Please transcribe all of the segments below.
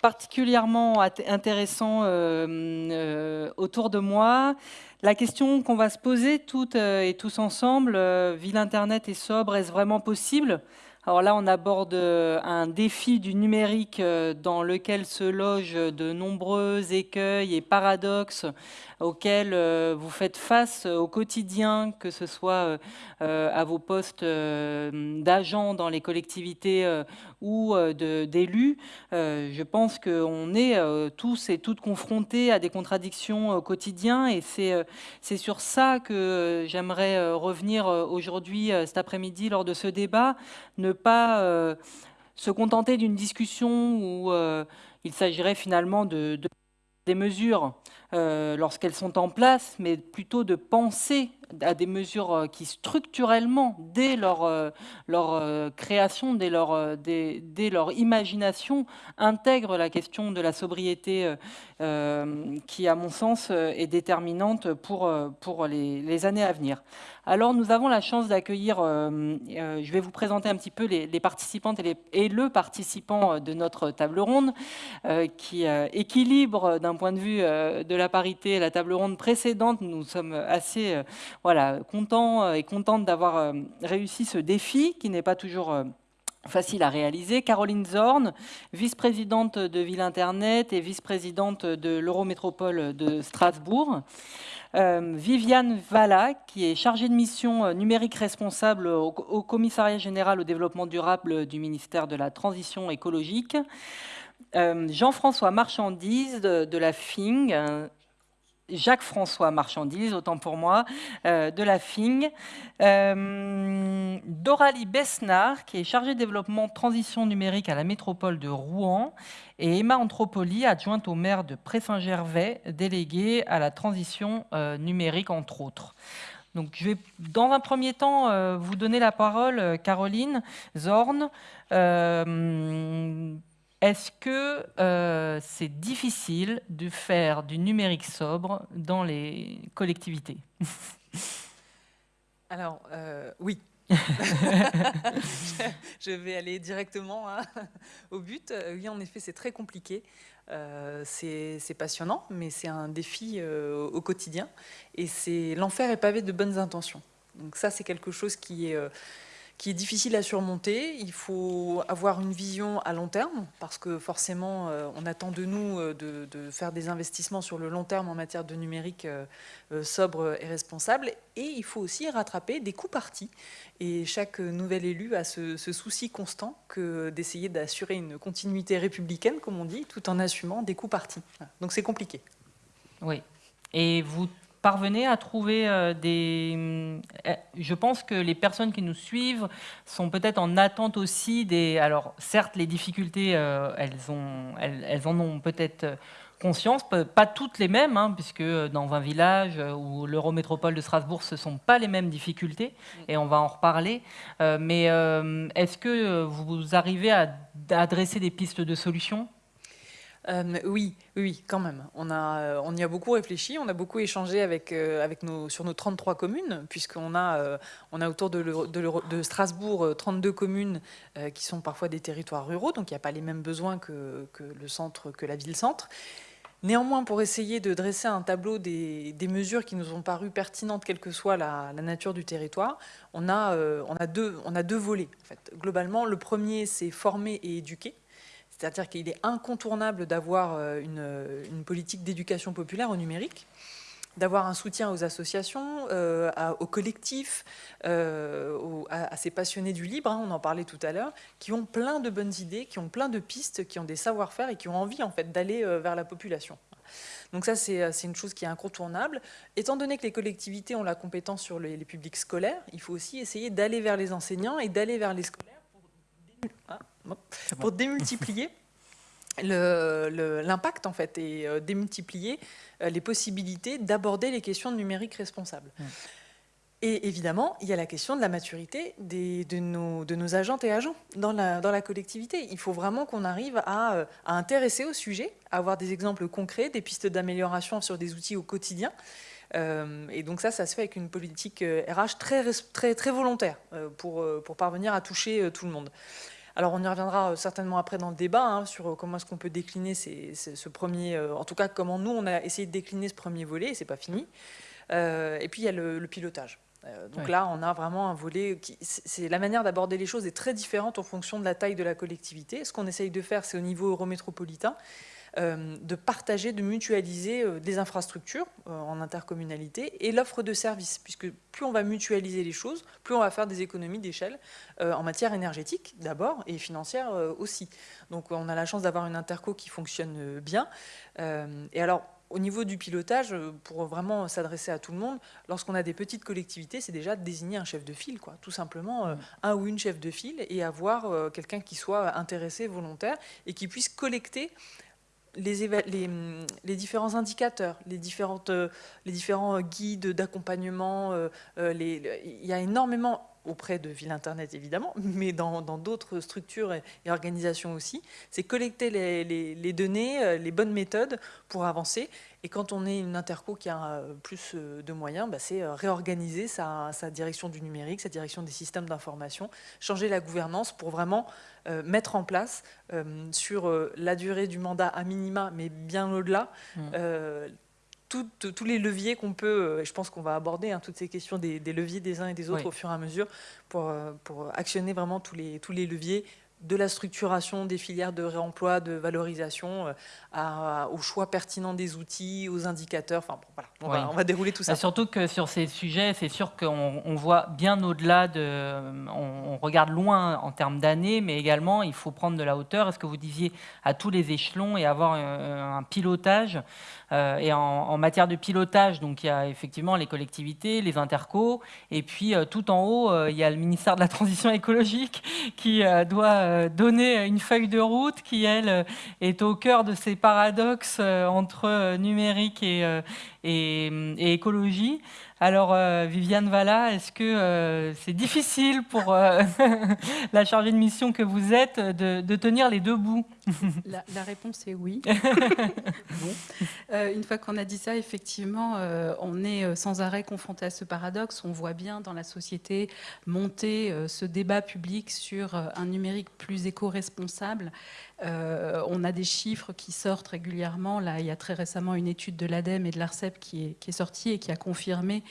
particulièrement intéressant autour de moi. La question qu'on va se poser toutes et tous ensemble, ville Internet et sobre, est-ce vraiment possible? Alors là, on aborde euh, un défi du numérique euh, dans lequel se logent de nombreux écueils et paradoxes auxquels euh, vous faites face au quotidien, que ce soit à vos postes d'agents dans les collectivités ou d'élus. Je pense qu'on est tous et toutes confrontés à des contradictions au quotidien et c'est sur ça que j'aimerais revenir aujourd'hui, cet après-midi, lors de ce débat. Ne pas euh, se contenter d'une discussion où euh, il s'agirait finalement de, des mesures euh, lorsqu'elles sont en place, mais plutôt de penser à des mesures qui structurellement, dès leur, leur création, dès leur, imagination, intègrent la question de la sobriété qui, à mon sens, est déterminante pour, pour les, les années à venir. Alors nous avons la chance d'accueillir, euh, euh, je vais vous présenter un petit peu les, participantes et, le participant euh, de notre table ronde, qui équilibre d'un point de vue de la parité la table ronde précédente. Nous sommes assez voilà, contents et contentes d'avoir réussi ce défi qui n'est pas toujours facile à réaliser. Caroline Zorn, vice-présidente de Ville Internet et vice-présidente de l'Eurométropole de Strasbourg. Euh, Viviane Valla, qui est chargée de mission euh, numérique responsable au, Commissariat général au développement durable du ministère de la Transition écologique. Euh, Jean-François Marchandise de, la FING, Jacques-François Marchandise, autant pour moi, de la FING. Doralie Besnard, qui est chargée de développement transition numérique à la métropole de Rouen et Emma Anthropoli, adjointe au maire de Pré-Saint-Gervais, déléguée à la transition euh, numérique, entre autres. Donc, je vais, dans un premier temps, euh, vous donner la parole, euh, Caroline Zorn. Est-ce que c'est difficile de faire du numérique sobre dans les collectivités? Alors, oui, je vais aller directement hein, au but. Euh, oui, en effet, c'est très compliqué. Euh, c'est passionnant, mais c'est un défi euh, au quotidien. Et c'est l'enfer est pavé de bonnes intentions. Donc ça, c'est quelque chose qui est qui est difficile à surmonter. Il faut avoir une vision à long terme, parce que forcément, euh, on attend de nous euh, de, faire des investissements sur le long terme en matière de numérique euh, sobre et responsable. Et il faut aussi rattraper des coûts partis. Et chaque nouvel élu a ce, ce souci constant d'essayer d'assurer une continuité républicaine, comme on dit, tout en assumant des coûts partis. Donc c'est compliqué. Oui. Et vous parvenez à trouver euh, des... Euh, je pense que les personnes qui nous suivent sont peut-être en attente aussi des... Alors certes, les difficultés, euh, elles, en ont peut-être conscience, pas toutes les mêmes, hein, puisque dans 20 villages ou l'Eurométropole de Strasbourg, ce ne sont pas les mêmes difficultés, et on va en reparler. mais est-ce que vous arrivez à adresser des pistes de solutions? Euh, oui, oui, quand même. On, a, euh, on y a beaucoup réfléchi, on a beaucoup échangé avec, euh, avec nos, sur nos 33 communes, puisqu'on a, a autour de, de, Strasbourg 32 communes qui sont parfois des territoires ruraux, donc il n'y a pas les mêmes besoins que, le centre, que la ville-centre. Néanmoins, pour essayer de dresser un tableau des, mesures qui nous ont paru pertinentes, quelle que soit la, nature du territoire, on a, on, a deux, on a deux volets. En fait. Globalement, le premier, c'est former et éduquer. C'est-à-dire qu'il est incontournable d'avoir euh, une, politique d'éducation populaire au numérique, d'avoir un soutien aux associations, euh, aux collectifs, euh, à, ces passionnés du libre, hein, on en parlait tout à l'heure, qui ont plein de bonnes idées, qui ont plein de pistes, qui ont des savoir-faire et qui ont envie en fait d'aller vers la population. Donc ça, c'est une chose qui est incontournable. Étant donné que les collectivités ont la compétence sur les, publics scolaires, il faut aussi essayer d'aller vers les enseignants et d'aller vers les scolaires démultiplier l'impact en fait et euh, démultiplier euh, les possibilités d'aborder les questions de numérique responsable. Et évidemment, il y a la question de la maturité de, nos, de, nos, agentes et agents dans la, dans la collectivité. Il faut vraiment qu'on arrive à, euh, à, intéresser au sujet, à avoir des exemples concrets, des pistes d'amélioration sur des outils au quotidien. et donc ça, ça se fait avec une politique RH très, très, très volontaire pour, pour parvenir à toucher tout le monde. Alors on y reviendra certainement après dans le débat hein, sur comment est-ce qu'on peut décliner ce premier, en tout cas comment nous on a essayé de décliner ce premier volet, et c'est pas fini. et puis il y a le, pilotage. donc là, on a vraiment un volet qui, c'est la manière d'aborder les choses est très différente en fonction de la taille de la collectivité. Ce qu'on essaye de faire, c'est au niveau eurométropolitain, euh, de partager, de mutualiser euh, des infrastructures euh, en intercommunalité et l'offre de services, puisque plus on va mutualiser les choses, plus on va faire des économies d'échelle en matière énergétique d'abord et financière aussi. Donc on a la chance d'avoir une interco qui fonctionne bien. Et alors, au niveau du pilotage, pour vraiment s'adresser à tout le monde, lorsqu'on a des petites collectivités, c'est déjà de désigner un chef de file, quoi. tout simplement un ou une chef de file, et avoir quelqu'un qui soit intéressé, volontaire, et qui puisse collecter les, différents indicateurs, les, euh, différents guides d'accompagnement, euh, euh, il y a énormément auprès de Ville Internet évidemment, mais dans d'autres structures et, organisations aussi, c'est collecter les, données, les bonnes méthodes pour avancer. Et quand on est une interco qui a plus de moyens, bah, c'est réorganiser sa, sa, direction du numérique, sa direction des systèmes d'information, changer la gouvernance pour vraiment euh, mettre en place euh, sur euh, la durée du mandat à minima, mais bien au-delà, mmh. Tous les leviers qu'on peut, et je pense qu'on va aborder hein, toutes ces questions des, leviers des uns et des autres au fur et à mesure pour, pour actionner vraiment tous les, tous les leviers de la structuration des filières de réemploi, de valorisation, euh, au choix pertinent des outils, aux indicateurs. Enfin, voilà, on, va, dérouler tout ça. surtout que sur ces sujets, c'est sûr qu'on voit bien au-delà de... On, regarde loin en termes d'années, mais également, il faut prendre de la hauteur. Est-ce que vous disiez à tous les échelons et avoir un, pilotage euh, Et en, matière de pilotage, donc il y a effectivement les collectivités, les intercos, et puis euh, tout en haut, il y a le ministère de la Transition écologique qui doit euh, donner une feuille de route qui, elle, est au cœur de ces paradoxes euh, entre numérique et, et écologie. Alors, euh, Viviane Valla, est-ce que euh, c'est difficile pour euh, la chargée de mission que vous êtes de, tenir les deux bouts? la, réponse est oui. une fois qu'on a dit ça, effectivement, on est sans arrêt confronté à ce paradoxe. On voit bien dans la société monter ce débat public sur un numérique plus éco-responsable. on a des chiffres qui sortent régulièrement. Là, il y a très récemment une étude de l'ADEME et de l'ARCEP qui est, qui est sortie et qui a confirmé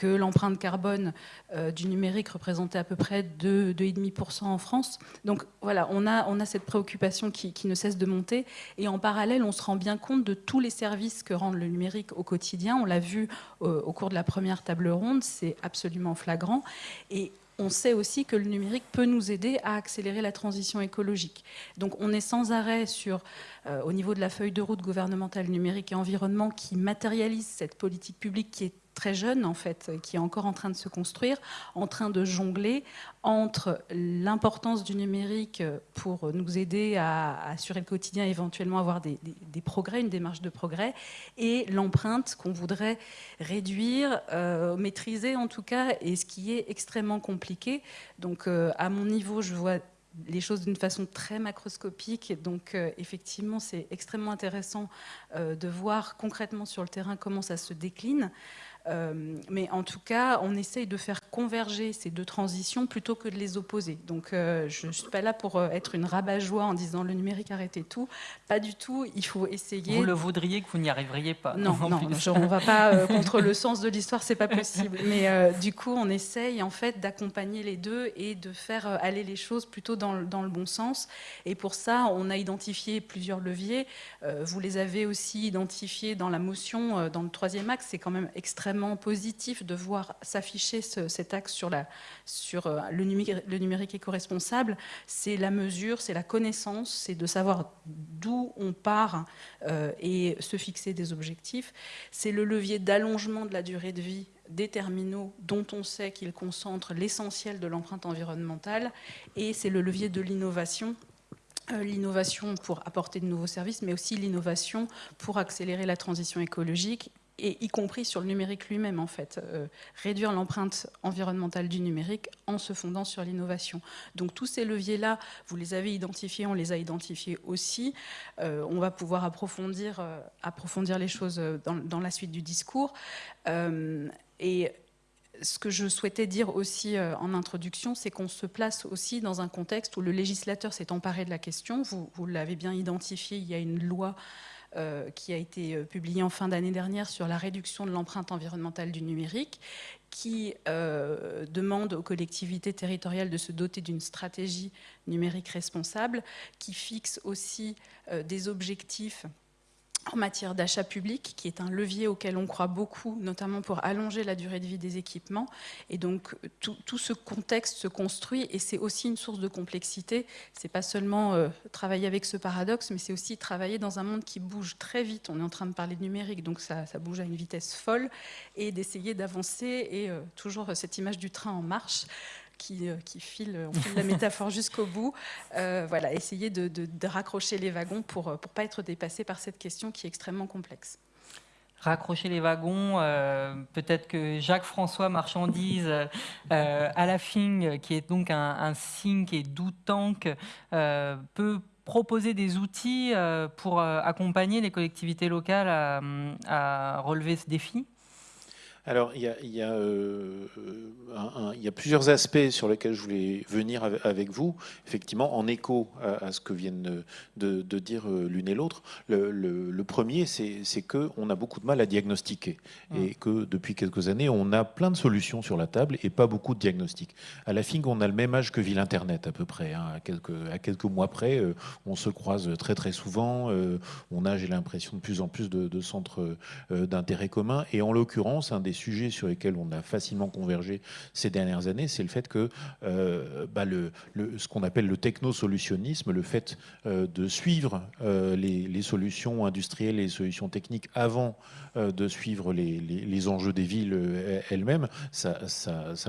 que l'empreinte carbone euh, du numérique représentait à peu près 2,5% en France. Donc voilà, on a, cette préoccupation qui, ne cesse de monter. Et en parallèle, on se rend bien compte de tous les services que rend le numérique au quotidien. On l'a vu euh, au cours de la première table ronde, c'est absolument flagrant. Et on sait aussi que le numérique peut nous aider à accélérer la transition écologique. Donc on est sans arrêt sur, euh, au niveau de la feuille de route gouvernementale numérique et environnement qui matérialise cette politique publique qui est très jeune, en fait, qui est encore en train de se construire, en train de jongler entre l'importance du numérique pour nous aider à, assurer le quotidien, éventuellement avoir des, progrès, une démarche de progrès, et l'empreinte qu'on voudrait réduire, euh, maîtriser en tout cas, et ce qui est extrêmement compliqué. Donc, euh, à mon niveau, je vois les choses d'une façon très macroscopique. Donc, euh, effectivement, c'est extrêmement intéressant de voir concrètement sur le terrain comment ça se décline. Euh, mais en tout cas, on essaye de faire converger ces deux transitions plutôt que de les opposer. Donc euh, je ne suis pas là pour euh, être une rabat-joie en disant le numérique arrêtez tout. Pas du tout, il faut essayer... Vous le voudriez que vous n'y arriveriez pas. Non, non, on ne va pas contre le sens de l'histoire, c'est pas possible. Mais du coup, on essaye en fait d'accompagner les deux et de faire aller les choses plutôt dans, dans, le bon sens. Et pour ça, on a identifié plusieurs leviers. vous les avez aussi identifiés dans la motion, dans le troisième axe, c'est quand même extrêmement positif de voir s'afficher cet axe sur, euh, le, numérique, le numérique éco-responsable. C'est la mesure, c'est la connaissance, c'est de savoir d'où on part euh, et se fixer des objectifs. C'est le levier d'allongement de la durée de vie des terminaux dont on sait qu'ils concentrent l'essentiel de l'empreinte environnementale et c'est le levier de l'innovation euh, l'innovation pour apporter de nouveaux services, mais aussi l'innovation pour accélérer la transition écologique y compris sur le numérique lui-même en fait, euh, réduire l'empreinte environnementale du numérique en se fondant sur l'innovation. Donc tous ces leviers-là, vous les avez identifiés, on les a identifiés aussi. Euh, on va pouvoir approfondir, euh, approfondir les choses dans, dans, la suite du discours. et ce que je souhaitais dire aussi en introduction, c'est qu'on se place aussi dans un contexte où le législateur s'est emparé de la question. Vous, vous l'avez bien identifié, il y a une loi qui a été euh, publié en fin d'année dernière sur la réduction de l'empreinte environnementale du numérique, qui euh, demande aux collectivités territoriales de se doter d'une stratégie numérique responsable, qui fixe aussi des objectifs en matière d'achat public, qui est un levier auquel on croit beaucoup, notamment pour allonger la durée de vie des équipements. Et donc, tout, ce contexte se construit et c'est aussi une source de complexité. C'est pas seulement euh, travailler avec ce paradoxe, mais c'est aussi travailler dans un monde qui bouge très vite. On est en train de parler de numérique, donc ça, bouge à une vitesse folle, et d'essayer d'avancer, et euh, toujours cette image du train en marche, qui, euh, qui file, la métaphore jusqu'au bout. Euh, voilà, essayer de, raccrocher les wagons pour ne pas être dépassé par cette question qui est extrêmement complexe raccrocher les wagons. Euh, peut-être que Jacques-François Marchandise à la FING, qui est donc un, un think et do tank, peut proposer des outils pour accompagner les collectivités locales à relever ce défi alors, il y, a, euh, plusieurs aspects sur lesquels je voulais venir avec vous, effectivement, en écho à, ce que viennent de, dire euh, l'une et l'autre. Le, premier, c'est qu'on a beaucoup de mal à diagnostiquer mmh. et que depuis quelques années, on a plein de solutions sur la table et pas beaucoup de diagnostics. À la fin, on a le même âge que Ville Internet, à peu près. Hein. à, quelques, à quelques mois près, euh, on se croise très très souvent. on a, j'ai l'impression, de plus en plus de, de centres d'intérêt commun. Et en l'occurrence, un des sujets sur lesquels on a facilement convergé ces dernières années, c'est le fait que euh, bah, ce qu'on appelle le technosolutionnisme, le fait euh, de suivre euh, les, solutions industrielles et les solutions techniques avant de suivre les, enjeux des villes elles-mêmes, ça,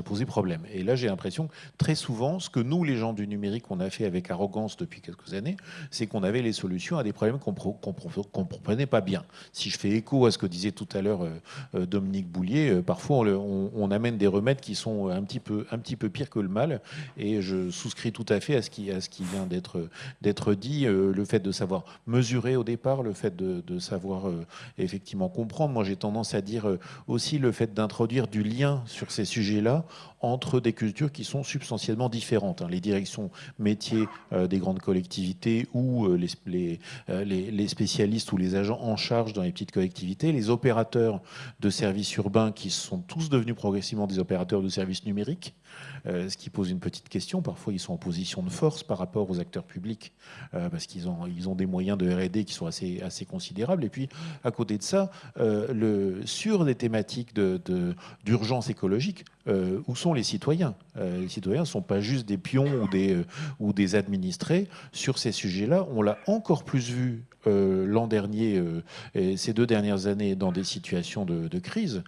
posait problème. Et là, j'ai l'impression très souvent, ce que nous, les gens du numérique, on a fait avec arrogance depuis quelques années, c'est qu'on avait les solutions à des problèmes qu'on ne comprenait pas bien. Si je fais écho à ce que disait tout à l'heure Dominique Boulier, euh, parfois on, amène des remèdes qui sont un petit peu, un petit peu pires que le mal. Et je souscris tout à fait à ce qui, à ce qui vient d'être dit. Euh, le fait de savoir mesurer au départ, le fait de, savoir euh, effectivement comprendre. Moi, j'ai tendance à dire aussi le fait d'introduire du lien sur ces sujets-là entre des cultures qui sont substantiellement différentes. Hein. Les directions métiers des grandes collectivités ou les, les, les, spécialistes ou les agents en charge dans les petites collectivités, les opérateurs de services urbains qui sont tous devenus progressivement des opérateurs de services numériques, euh, ce qui pose une petite question. Parfois, ils sont en position de force par rapport aux acteurs publics, euh, parce qu'ils ont, des moyens de R&D qui sont assez, considérables. Et puis, à côté de ça, euh, sur des thématiques d'urgence écologique, où sont les citoyens? Les citoyens ne sont pas juste des pions ou des, ou des administrés. Sur ces sujets-là, on l'a encore plus vu l'an dernier et ces deux dernières années dans des situations de crise.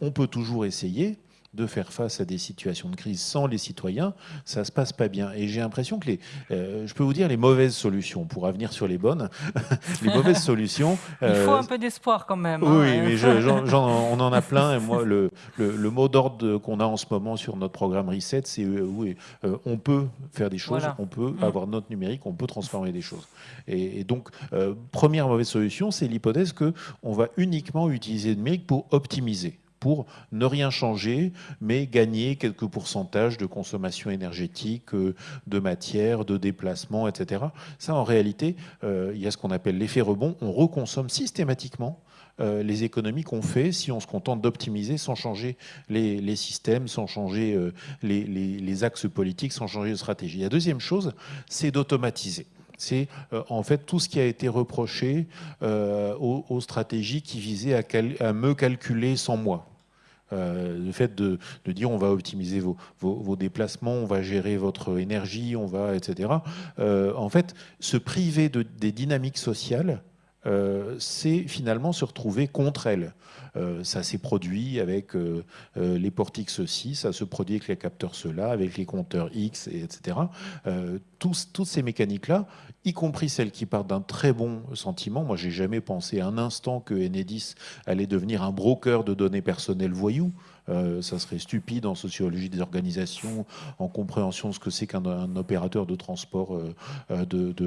on peut toujours essayer, de faire face à des situations de crise sans les citoyens, ça se passe pas bien. Et j'ai l'impression que les, euh, je peux vous dire les mauvaises solutions, pour revenir sur les bonnes, les mauvaises solutions. Il faut euh, un peu d'espoir quand même. Oui, hein. mais on en a plein. Et moi, le, le, mot d'ordre qu'on a en ce moment sur notre programme Reset, c'est euh, oui, on peut faire des choses, on peut mm. avoir notre numérique, on peut transformer des choses. Et, et donc, première mauvaise solution, c'est l'hypothèse que on va uniquement utiliser le numérique pour optimiser pour ne rien changer, mais gagner quelques pourcentages de consommation énergétique, euh, de matière, de déplacement, etc. Ça, en réalité, euh, il y a ce qu'on appelle l'effet rebond. On reconsomme systématiquement euh, les économies qu'on fait si on se contente d'optimiser sans changer les, systèmes, sans changer les, axes politiques, sans changer de stratégie. La deuxième chose, c'est d'automatiser. C'est en fait tout ce qui a été reproché aux, stratégies qui visaient à, à me calculer sans moi. Euh, le fait de, dire on va optimiser vos, déplacements, on va gérer votre énergie, on va, etc. Euh, en fait, se priver de, des dynamiques sociales, euh, c'est finalement se retrouver contre elles. ça s'est produit avec les portiques ceci, ça se produit avec les capteurs cela, avec les compteurs X, etc. toutes ces mécaniques-là, y compris celles qui partent d'un très bon sentiment. Moi, j'ai jamais pensé un instant que Enedis allait devenir un broker de données personnelles voyous. Euh, ça serait stupide en sociologie des organisations, en compréhension de ce que c'est qu'un opérateur de transport euh, euh,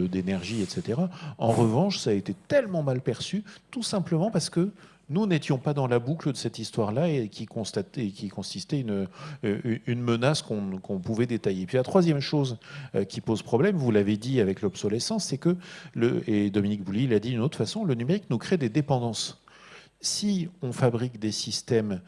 d'énergie, etc. En revanche, ça a été tellement mal perçu, tout simplement parce que nous n'étions pas dans la boucle de cette histoire-là et qui, consistait une, une menace qu'on pouvait détailler. Puis la troisième chose qui pose problème, vous l'avez dit avec l'obsolescence, c'est que, et Dominique Bouly l'a dit d'une autre façon, le numérique nous crée des dépendances si on fabrique des systèmes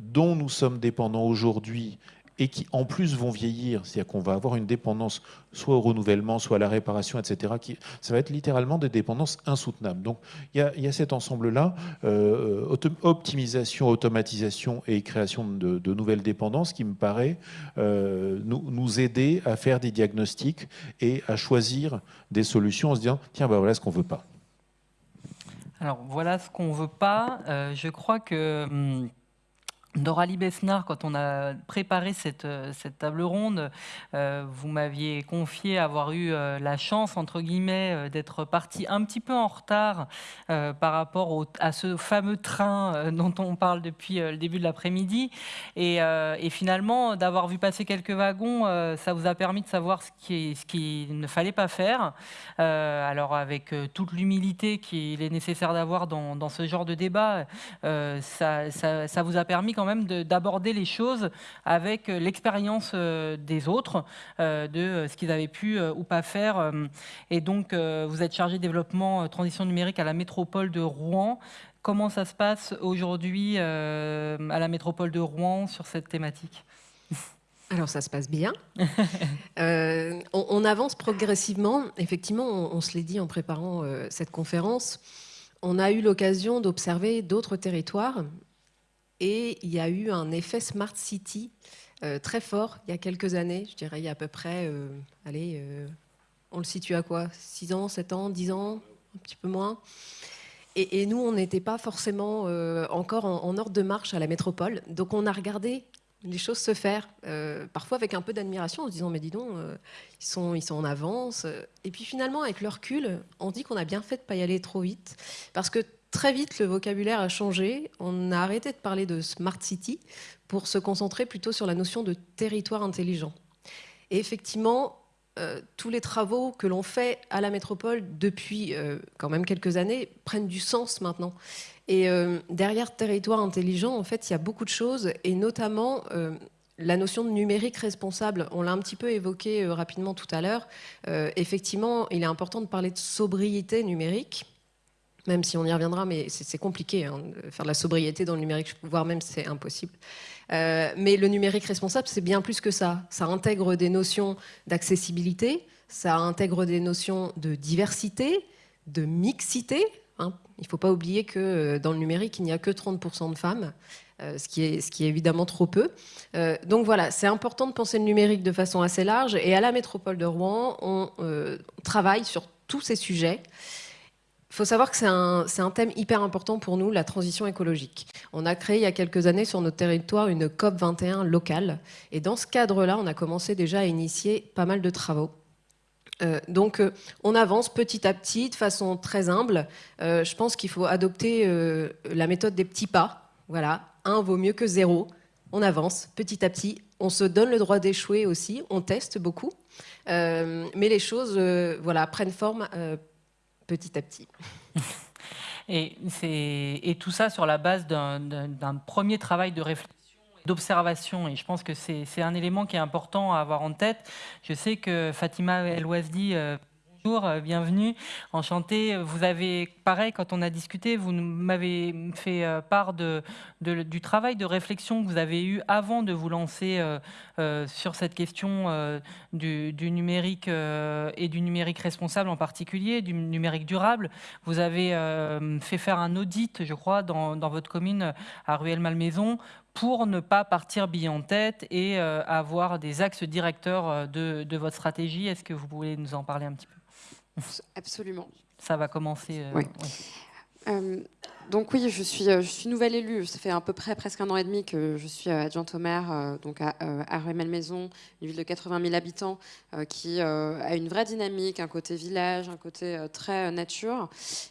dont nous sommes dépendants aujourd'hui et qui en plus vont vieillir, c'est-à-dire qu'on va avoir une dépendance soit au renouvellement, soit à la réparation, etc. Qui, ça va être littéralement des dépendances insoutenables. Donc il y a, cet ensemble-là, euh, optimisation, automatisation et création de, nouvelles dépendances qui me paraît euh, nous, aider à faire des diagnostics et à choisir des solutions en se disant, tiens, bah voilà ce qu'on veut pas. Alors voilà ce qu'on veut pas. Euh, je crois que... Hum, Doralie Besnard, quand on a préparé cette, euh, table ronde, euh, vous m'aviez confié avoir eu euh, la chance, entre guillemets, d'être parti un petit peu en retard par rapport à ce fameux train dont on parle depuis le début de l'après-midi. Et, finalement, d'avoir vu passer quelques wagons, ça vous a permis de savoir ce qui, ce qui ne fallait pas faire. alors, avec toute l'humilité qu'il est nécessaire d'avoir dans, ce genre de débat, ça, ça vous a permis quand même d'aborder les choses avec euh, l'expérience euh, des autres, euh, de ce qu'ils avaient pu ou pas faire. Et donc, vous êtes chargé développement transition numérique à la métropole de Rouen. Comment ça se passe aujourd'hui à la métropole de Rouen sur cette thématique? Alors ça se passe bien. on, avance progressivement. Effectivement, on, se l'est dit en préparant cette conférence. On a eu l'occasion d'observer d'autres territoires et il y a eu un effet Smart City euh, très fort il y a quelques années, je dirais il y a à peu près, euh, allez, euh, on le situe à quoi? 6 ans, 7 ans, 10 ans, un petit peu moins. Et, nous, on n'était pas forcément encore en, ordre de marche à la métropole. Donc on a regardé les choses se faire, parfois avec un peu d'admiration, en se disant mais dis donc, ils, sont, ils sont en avance. Et puis finalement, avec le recul, on dit qu'on a bien fait de ne pas y aller trop vite, parce que très vite, le vocabulaire a changé. On a arrêté de parler de smart city pour se concentrer plutôt sur la notion de territoire intelligent. Et effectivement, euh, tous les travaux que l'on fait à la métropole depuis euh, quand même quelques années prennent du sens maintenant. Et euh, derrière territoire intelligent, en fait, il y a beaucoup de choses, et notamment la notion de numérique responsable. On l'a un petit peu évoqué rapidement tout à l'heure. effectivement, il est important de parler de sobriété numérique même si on y reviendra, mais c'est compliqué hein, de faire de la sobriété dans le numérique, voire même c'est impossible. Euh, mais le numérique responsable, c'est bien plus que ça. Ça intègre des notions d'accessibilité, ça intègre des notions de diversité, de mixité. Hein. Il ne faut pas oublier que euh, dans le numérique, il n'y a que 30% de femmes, euh, ce, qui est, ce qui est évidemment trop peu. donc voilà, c'est important de penser le numérique de façon assez large. Et à la métropole de Rouen, on travaille sur tous ces sujets. Il faut savoir que c'est un, thème hyper important pour nous, la transition écologique. On a créé il y a quelques années sur notre territoire une COP 21 locale. Et dans ce cadre-là, on a commencé déjà à initier pas mal de travaux. Euh, donc euh, on avance petit à petit, de façon très humble. Euh, je pense qu'il faut adopter la méthode des petits pas. Voilà, un vaut mieux que zéro. On avance petit à petit. On se donne le droit d'échouer aussi. On teste beaucoup. mais les choses voilà, prennent forme petit à petit. Et, et, tout ça sur la base d'un premier travail de réflexion d'observation et je pense que c'est un élément qui est important à avoir en tête. Je sais que Fatima El Ouazdi euh, Bonjour, euh, bienvenue, enchanté. Vous avez, pareil, quand on a discuté, vous m'avez fait euh, part du travail de réflexion que vous avez eu avant de vous lancer euh, sur cette question du, numérique et du numérique responsable en particulier, du numérique durable. Vous avez fait faire un audit, je crois, dans, votre commune à Ruelle-Malmaison pour ne pas partir bille en tête et avoir des axes directeurs de, de votre stratégie. Est-ce que vous pouvez nous en parler un petit peu? Absolument. Ça va commencer. Euh, euh, donc oui, je suis, euh, je suis nouvelle élue. Ça fait à peu près presque un an et demi que je suis adjointe au maire, donc à, à Rueil-Malmaison, une ville de 80 000 habitants, qui a une vraie dynamique, un côté village, un côté très nature.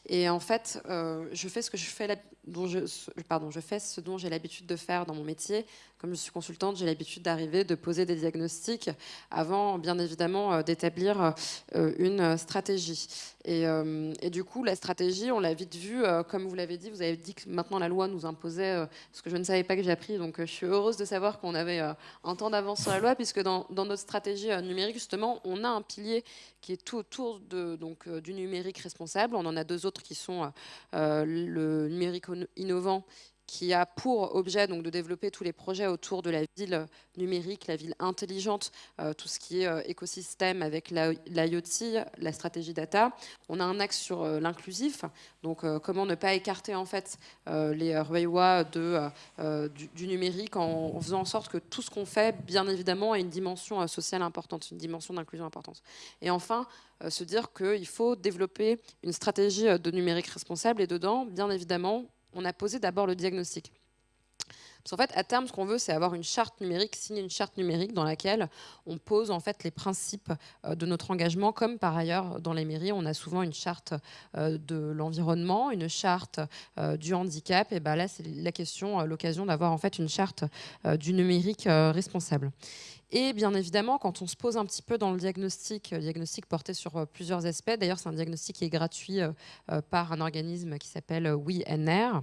Et en fait, je fais ce que je fais dont je, pardon, je fais ce dont j'ai l'habitude de faire dans mon métier. Comme je suis consultante, j'ai l'habitude d'arriver, de poser des diagnostics avant, bien évidemment, euh, d'établir euh, une stratégie. Et, euh, et, du coup, la stratégie, on l'a vite vu, comme vous l'avez vous avez dit que maintenant la loi nous imposait ce que je ne savais pas que j'ai appris. Donc, je suis heureuse de savoir qu'on avait un temps d'avance sur la loi, puisque dans, notre stratégie numérique, justement, on a un pilier qui est tout autour du numérique responsable. On en a deux autres qui sont le numérique innovant qui a pour objet donc, de développer tous les projets autour de la ville numérique, la ville intelligente, euh, tout ce qui est euh, écosystème avec l'IoT, la stratégie data. On a un axe sur euh, l'inclusif, donc comment ne pas écarter en fait les Ruewa du, numérique en, en, faisant en sorte que tout ce qu'on fait, bien évidemment, ait une dimension sociale importante, une dimension d'inclusion importante. Et enfin, se dire qu'il faut développer une stratégie de numérique responsable et dedans, bien évidemment, on a posé d'abord le diagnostic. Parce qu'en fait, à terme, ce qu'on veut, c'est avoir une charte numérique, signer une charte numérique dans laquelle on pose en fait les principes euh, de notre engagement, comme par ailleurs dans les mairies, on a souvent une charte euh, de l'environnement, une charte euh, du handicap. Et ben là, c'est la question, l'occasion d'avoir en fait une charte du numérique responsable. Et bien évidemment, quand on se pose un petit peu dans le diagnostic, le diagnostic porté sur plusieurs aspects, d'ailleurs c'est un diagnostic qui est gratuit par un organisme qui s'appelle WeNR,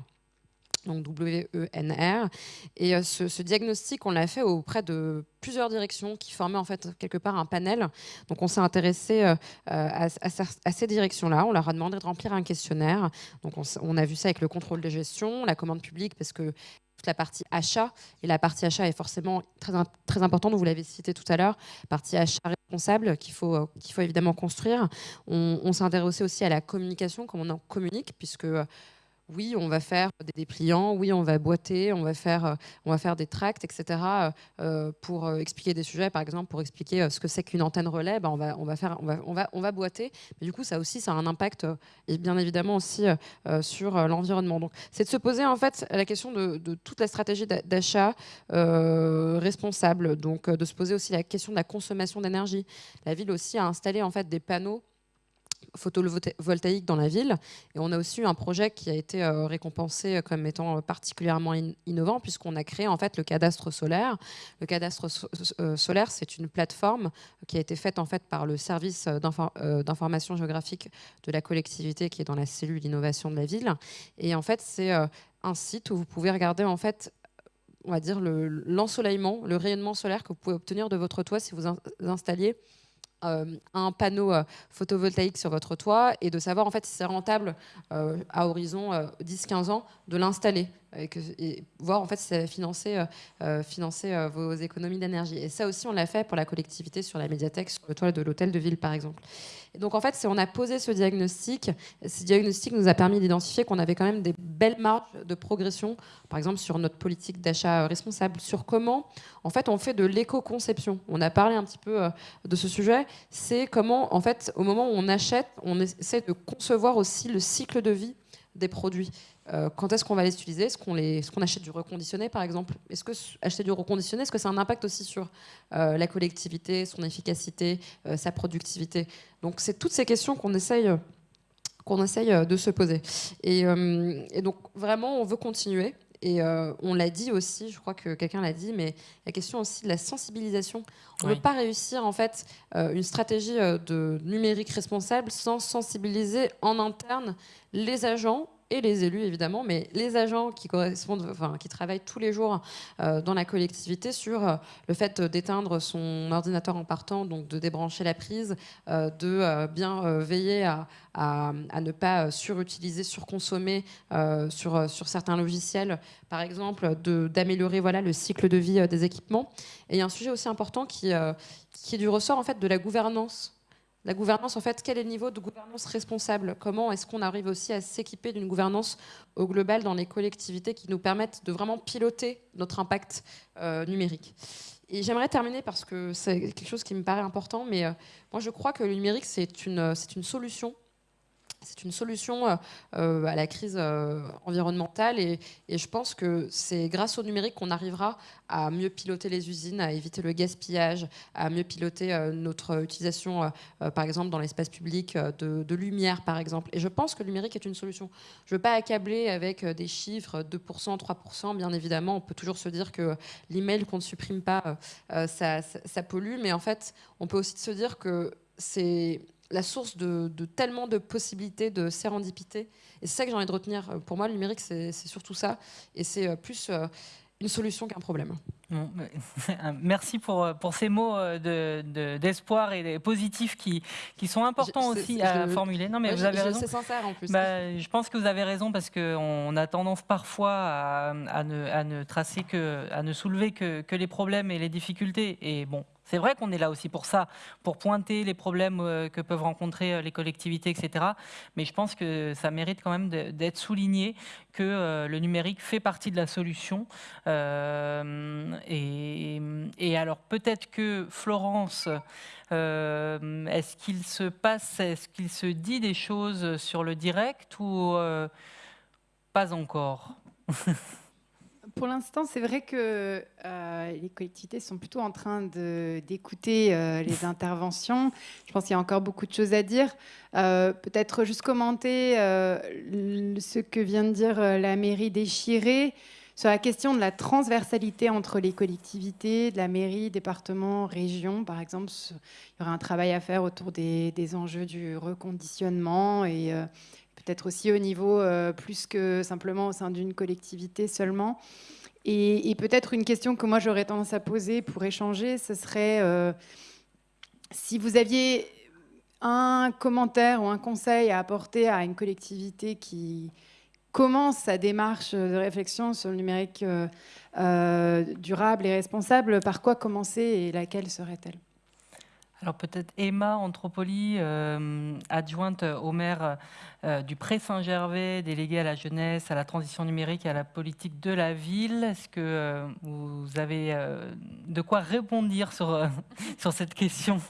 donc W-E-N-R. Et euh, ce, diagnostic, on l'a fait auprès de plusieurs directions qui formaient en fait quelque part un panel. Donc on s'est intéressé euh, à, ces directions-là. On leur a demandé de remplir un questionnaire. Donc on, a vu ça avec le contrôle de gestion, la commande publique, parce que la partie achat, et la partie achat est forcément très, très importante, vous l'avez cité tout à l'heure, partie achat responsable qu'il faut, euh, qu'il faut évidemment construire. On, on s'est intéressé aussi à la communication, comment on en communique, puisque oui, on va faire des dépliants, oui, on va boiter, on va faire, euh, on va faire des tracts, etc. Euh, pour euh, expliquer des sujets, par exemple, pour expliquer ce que c'est qu'une antenne relais, ben, on, va, on, va faire, on, va, on, va, on va boiter. Mais du coup, ça aussi, ça a un impact, et bien évidemment aussi sur l'environnement. Donc, c'est de se poser en fait la question de, de toute la stratégie d'achat responsable. Donc, de se poser aussi la question de la consommation d'énergie. La ville aussi a installé en fait des panneaux photovoltaïque dans la ville. Et on a aussi eu un projet qui a été euh, récompensé comme étant particulièrement innovant puisqu'on a créé en fait le cadastre solaire. Le cadastre euh, solaire, c'est une plateforme qui a été faite en fait par le service euh, d'information géographique de la collectivité qui est dans la cellule innovation de la ville. Et en fait, c'est un site où vous pouvez regarder en fait on va dire l'ensoleillement, le, rayonnement solaire que vous pouvez obtenir de votre toit si vous installiez euh, un panneau euh, photovoltaïque sur votre toit et de savoir en fait si c'est rentable euh, à horizon 10-15 ans de l'installer et, voir en fait si ça va financer, financer vos économies d'énergie. Et ça aussi, on l'a fait pour la collectivité sur la médiathèque, sur le toit de l'hôtel de ville, par exemple. Et donc en fait, on a posé ce diagnostic. Ce diagnostic nous a permis d'identifier qu'on avait quand même des belles marges de progression, par exemple sur notre politique d'achat responsable, sur comment en fait on fait de l'éco-conception. On a parlé un petit peu de ce sujet. C'est comment en fait au moment où on achète, on essaie de concevoir aussi le cycle de vie des produits. Euh, quand est-ce qu'on va les utiliser? Est-ce qu'on achète du reconditionné, par exemple? Est-ce que acheter du reconditionné, est-ce que ça a un impact aussi sur euh, la collectivité, son efficacité, euh, sa productivité? Donc, c'est toutes ces questions qu'on essaye, qu'on essaye de se poser. Et, et, donc, vraiment, on veut continuer. Et on l'a dit aussi, je crois que quelqu'un l'a dit, mais la question aussi de la sensibilisation. On ne peut pas réussir en fait une stratégie de numérique responsable sans sensibiliser en interne les agents et les élus évidemment, mais les agents qui correspondent, qui travaillent tous les jours euh, dans la collectivité sur euh, le fait d'éteindre son ordinateur en partant, donc de débrancher la prise, euh, de bien veiller à, ne pas surutiliser, surconsommer sur, sur certains logiciels, par exemple, d'améliorer voilà le cycle de vie des équipements. Et il y a un sujet aussi important qui, qui est du ressort en fait de la gouvernance la gouvernance, en fait, quel est le niveau de gouvernance responsable? Comment est-ce qu'on arrive aussi à s'équiper d'une gouvernance au global dans les collectivités qui nous permettent de vraiment piloter notre impact euh, numérique? Et j'aimerais terminer parce que c'est quelque chose qui me paraît important, mais euh, moi je crois que le numérique c'est une, c'est une solution c'est une solution euh, euh, à la crise euh, environnementale et, je pense que c'est grâce au numérique qu'on arrivera à mieux piloter les usines, à éviter le gaspillage, à mieux piloter notre utilisation, par exemple, dans l'espace public de, lumière, par exemple. Et je pense que le numérique est une solution. Je ne veux pas accabler avec des chiffres, 2%, 3%. Bien évidemment, on peut toujours se dire que l'email qu'on ne supprime pas, ça, ça pollue. Mais en fait, on peut aussi se dire que c'est la source de, tellement de possibilités, de sérendipité. Et c'est ça que j'ai envie de retenir. Pour moi, le numérique, c'est surtout ça. Et c'est euh, plus euh, une solution qu'un problème. merci pour, pour ces mots euh, d'espoir de, et positifs qui, qui sont importants aussi à formuler. Non, mais vous avez raison. C'est sincère en plus. Bah, je pense que vous avez raison parce qu'on a tendance parfois à, à, ne, à, ne, tracer que, à ne soulever que, que les problèmes et les difficultés. Et bon, c'est vrai qu'on est là aussi pour ça, pour pointer les problèmes euh, que peuvent rencontrer euh, les collectivités, etc. Mais je pense que ça mérite quand même d'être souligné que euh, le numérique fait partie de la solution. et, alors peut-être que Florence, est-ce qu'il se passe, est-ce qu'il se dit des choses sur le direct ou pas encore? pour l'instant, c'est vrai que euh, les collectivités sont plutôt en train d'écouter euh, les interventions. Je pense qu'il y a encore beaucoup de choses à dire. Euh, peut-être juste commenter ce que vient de dire la mairie déchirée sur la question de la transversalité entre les collectivités, de la mairie, département, région, par exemple. Il y aura un travail à faire autour des, des enjeux du reconditionnement et peut-être aussi au niveau euh, plus que simplement au sein d'une collectivité seulement. Et, peut-être une question que moi j'aurais tendance à poser pour échanger, ce serait euh, si vous aviez un commentaire ou un conseil à apporter à une collectivité qui commence sa démarche de réflexion sur le numérique euh, durable et responsable, par quoi commencer et laquelle serait-elle? Alors peut-être Emma Anthropoli, adjointe au maire euh, du Pré Saint-Gervais, délégué à la jeunesse, à la transition numérique et à la politique de la ville. Est-ce que euh, vous avez euh, de quoi répondre sur, sur cette question?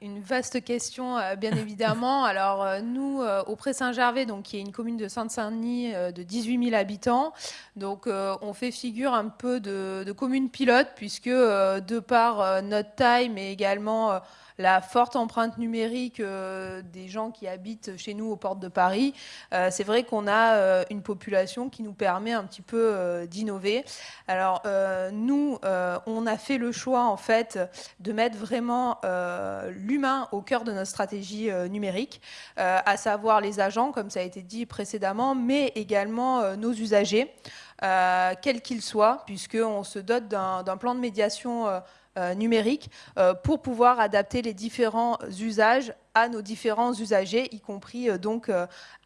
Une vaste question, bien évidemment. Alors, nous, au Pré-Saint-Gervais, donc, qui est une commune de Sainte-Saint-Denis de 18 000 habitants, donc, on fait figure un peu de, de commune pilote, puisque de par notre taille, mais également la forte empreinte numérique euh, des gens qui habitent chez nous aux portes de Paris, euh, c'est vrai qu'on a euh, une population qui nous permet un petit peu d'innover. Alors nous, on a fait le choix en fait de mettre vraiment l'humain au cœur de notre stratégie numérique, à savoir les agents, comme ça a été dit précédemment, mais également nos usagers. quels qu'ils soient, puisqu'on se dote d'un plan de médiation numérique euh, pour pouvoir adapter les différents usages à nos différents usagers, y compris euh, donc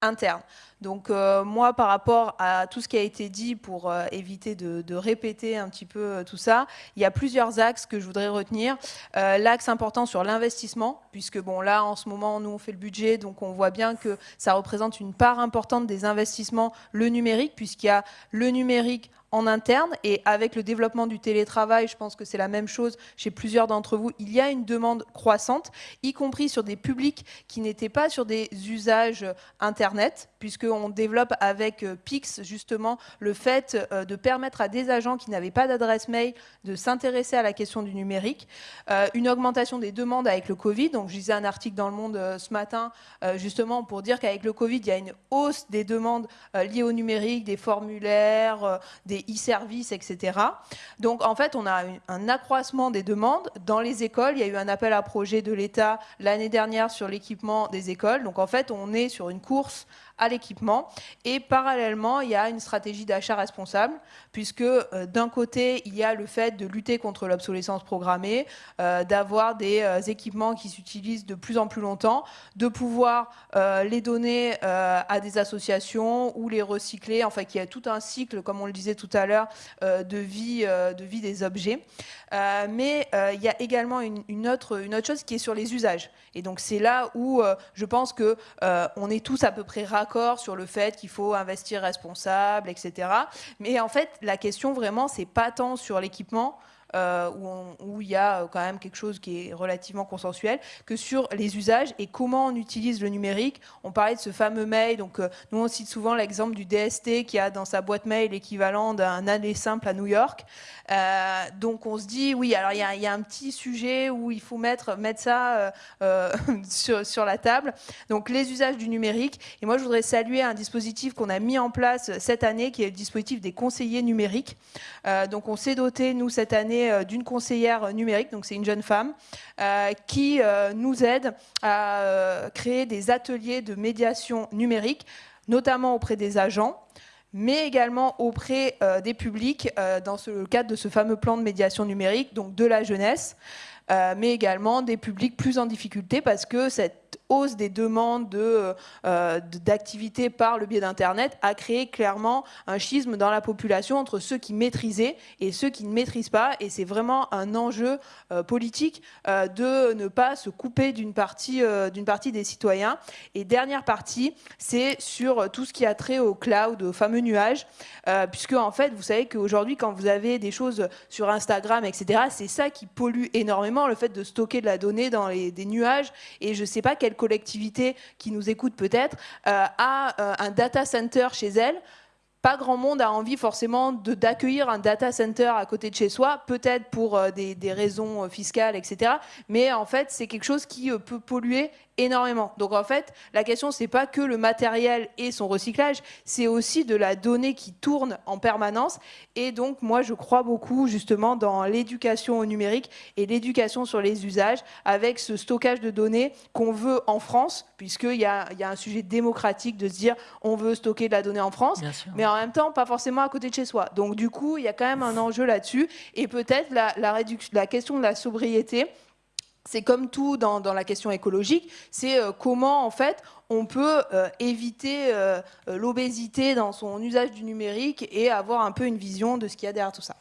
internes. Donc moi, par rapport à tout ce qui a été dit, pour éviter de, répéter un petit peu tout ça, il y a plusieurs axes que je voudrais retenir. L'axe important sur l'investissement, puisque bon là, en ce moment, nous on fait le budget, donc on voit bien que ça représente une part importante des investissements, le numérique, puisqu'il y a le numérique en interne. Et avec le développement du télétravail, je pense que c'est la même chose chez plusieurs d'entre vous, il y a une demande croissante, y compris sur des publics qui n'étaient pas sur des usages Internet, puisqu'on développe avec euh, Pix justement le fait euh, de permettre à des agents qui n'avaient pas d'adresse mail de s'intéresser à la question du numérique. Euh, une augmentation des demandes avec le Covid, donc je lisais un article dans Le Monde ce matin justement pour dire qu'avec le Covid, il y a une hausse des demandes liées au numérique, des formulaires, des e-services, etc. Donc en fait, on a un accroissement des demandes. Dans les écoles, il y a eu un appel à projet de l'État l'année dernière sur l'équipement des écoles. Donc en fait, on est sur une course à l'équipement. Et parallèlement, il y a une stratégie d'achat responsable, puisque euh, d'un côté, il y a le fait de lutter contre l'obsolescence programmée, euh, d'avoir des euh, équipements qui s'utilisent de plus en plus longtemps, de pouvoir les donner à des associations ou les recycler, enfin qu'il y a tout un cycle, comme on le disait tout à l'heure, de, vie, de vie des objets. mais il y a également une, autre, une autre chose qui est sur les usages. Et donc c'est là où je pense que on est tous à peu près raccord sur le fait qu'il faut investir responsable, etc. Mais en fait, la question vraiment, c'est pas tant sur l'équipement, euh, où, il y a quand même quelque chose qui est relativement consensuel, que sur les usages et comment on utilise le numérique. On parlait de ce fameux mail, donc nous on cite souvent l'exemple du DST qui a dans sa boîte mail l'équivalent d'un aller simple à New York. donc on se dit, oui, alors il y, a un petit sujet où il faut mettre, mettre ça sur, la table. Donc les usages du numérique. Et moi je voudrais saluer un dispositif qu'on a mis en place cette année, qui est le dispositif des conseillers numériques. Euh, donc on s'est doté, nous, cette année, euh, d'une conseillère numérique, donc c'est une jeune femme, euh, qui nous aide à créer des ateliers de médiation numérique, notamment auprès des agents mais également auprès des publics dans le cadre de ce fameux plan de médiation numérique, donc de la jeunesse, mais également des publics plus en difficulté parce que cette hausse des demandes euh, d'activité de, par le biais d'Internet a créé clairement un schisme dans la population entre ceux qui maîtrisaient et ceux qui ne maîtrisent pas. Et c'est vraiment un enjeu euh, politique euh, de ne pas se couper d'une partie, d'une partie des citoyens. Et dernière partie, c'est sur tout ce qui a trait au cloud, au fameux nuage, puisque en fait, vous savez qu'aujourd'hui, quand vous avez des choses sur Instagram, etc., c'est ça qui pollue énormément, le fait de stocker de la donnée dans les, des nuages. Et je ne sais pas quelle collectivité qui nous écoute peut-être euh, a euh, un data center chez elle pas grand monde a envie forcément d'accueillir un data center à côté de chez soi, peut-être pour euh, des, des, raisons fiscales, etc. Mais en fait, c'est quelque chose qui peut polluer énormément. Donc en fait, la question, c'est pas que le matériel et son recyclage, c'est aussi de la donnée qui tourne en permanence. Et donc, moi, je crois beaucoup justement dans l'éducation au numérique et l'éducation sur les usages avec ce stockage de données qu'on veut en France, puisqu'il y a, y a un sujet démocratique de se dire on veut stocker de la donnée en France, mais en même temps, pas forcément à côté de chez soi. Donc du coup, il y a quand même un enjeu là-dessus. Et peut-être la, la, la question de la sobriété, c'est comme tout dans, la question écologique, c'est euh, comment en fait on peut euh, éviter euh, l'obésité dans son usage du numérique et avoir un peu une vision de ce qu'il y a derrière tout ça.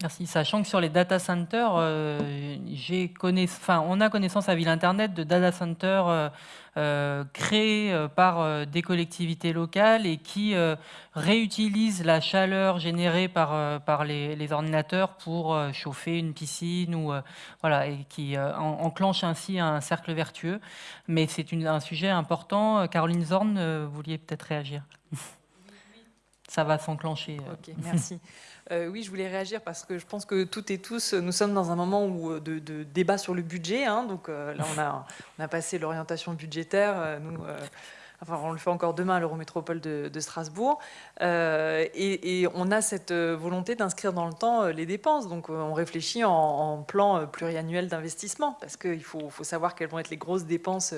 Merci. Sachant que sur les data centers, on a connaissance à Ville Internet de data centers créés euh, par euh, des collectivités locales et qui réutilisent la chaleur générée par, par les, ordinateurs pour chauffer une piscine ou voilà et qui enclenche ainsi un cercle vertueux. Mais c'est un sujet important. Caroline Zorn, vous vouliez peut-être réagir? Ça va s'enclencher. Ok, merci. Euh, oui, je voulais réagir parce que je pense que toutes et tous, nous sommes dans un moment où, euh, de, débat sur le budget. Hein. donc euh, là, on a, passé l'orientation budgétaire. Enfin, on le fait encore demain à l'Eurométropole de, de, Strasbourg. Euh, et, on a cette euh, volonté d'inscrire dans le temps euh, les dépenses. Donc, on réfléchit en, plan pluriannuel d'investissement parce qu'il faut, faut, savoir quelles vont être les grosses dépenses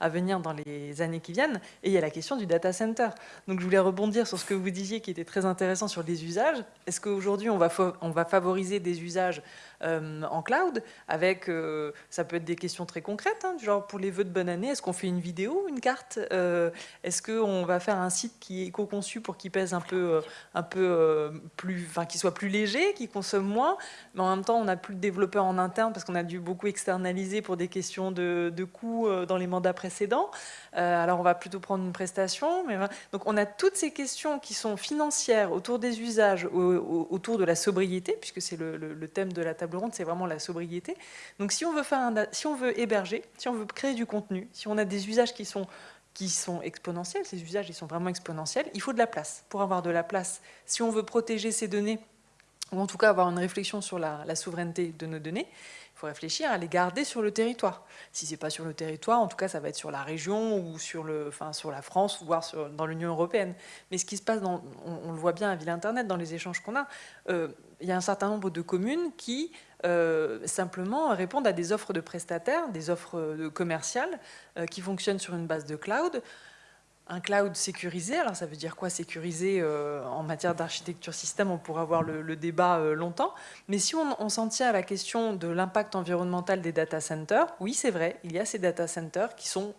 à venir dans les années qui viennent. Et il y a la question du data center. Donc, je voulais rebondir sur ce que vous disiez qui était très intéressant sur les usages. Est-ce qu'aujourd'hui, on va, on va favoriser des usages euh, en cloud, avec, euh, ça peut être des questions très concrètes, hein, du genre pour les vœux de bonne année, est-ce qu'on fait une vidéo, une carte euh, Est-ce qu'on va faire un site qui est éco-conçu pour qu'il pèse un peu, un peu plus, enfin, qu'il soit plus léger, qu'il consomme moins, mais en même temps, on n'a plus de développeurs en interne parce qu'on a dû beaucoup externaliser pour des questions de, de coûts dans les mandats précédents. alors, on va plutôt prendre une prestation. Donc, on a toutes ces questions qui sont financières autour des usages, autour de la sobriété, puisque c'est le thème de la table ronde, c'est vraiment la sobriété. Donc si on veut faire si on veut héberger, si on veut créer du contenu, si on a des usages qui sont qui sont exponentiels, ces usages ils sont vraiment exponentiels, il faut de la place. Pour avoir de la place, si on veut protéger ces données, ou en tout cas avoir une réflexion sur la, souveraineté de nos données, faut réfléchir à les garder sur le territoire. Si ce n'est pas sur le territoire, en tout cas, ça va être sur la région ou sur, le, enfin, sur la France, voire sur, dans l'Union européenne. Mais ce qui se passe, on, le voit bien à Ville Internet, dans les échanges qu'on a, euh, il y a un certain nombre de communes qui euh, simplement répondent à des offres de prestataires, des offres commerciales euh, qui fonctionnent sur une base de cloud. Un cloud sécurisé, alors ça veut dire quoi sécurisé euh, en matière d'architecture système On pourra avoir le, débat longtemps. Mais si on, s'en tient à la question de l'impact environnemental des data centers, oui c'est vrai, il y a ces data centers qui sont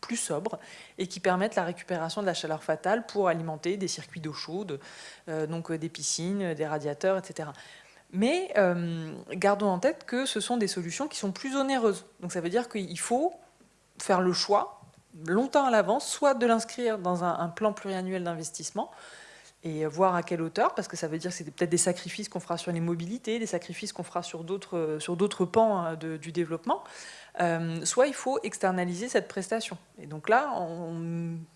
plus sobres et qui permettent la récupération de la chaleur fatale pour alimenter des circuits d'eau chaude, donc des piscines, des radiateurs, etc. Mais euh, gardons en tête que ce sont des solutions qui sont plus onéreuses. Donc ça veut dire qu'il faut faire le choix longtemps à l'avance, soit de l'inscrire dans un, plan pluriannuel d'investissement, et voir à quelle hauteur, parce que ça veut dire que c'est peut-être des sacrifices qu'on fera sur les mobilités, des sacrifices qu'on fera sur d'autres d'autres pans hein, du développement. Euh, soit il faut externaliser cette prestation. Et donc là,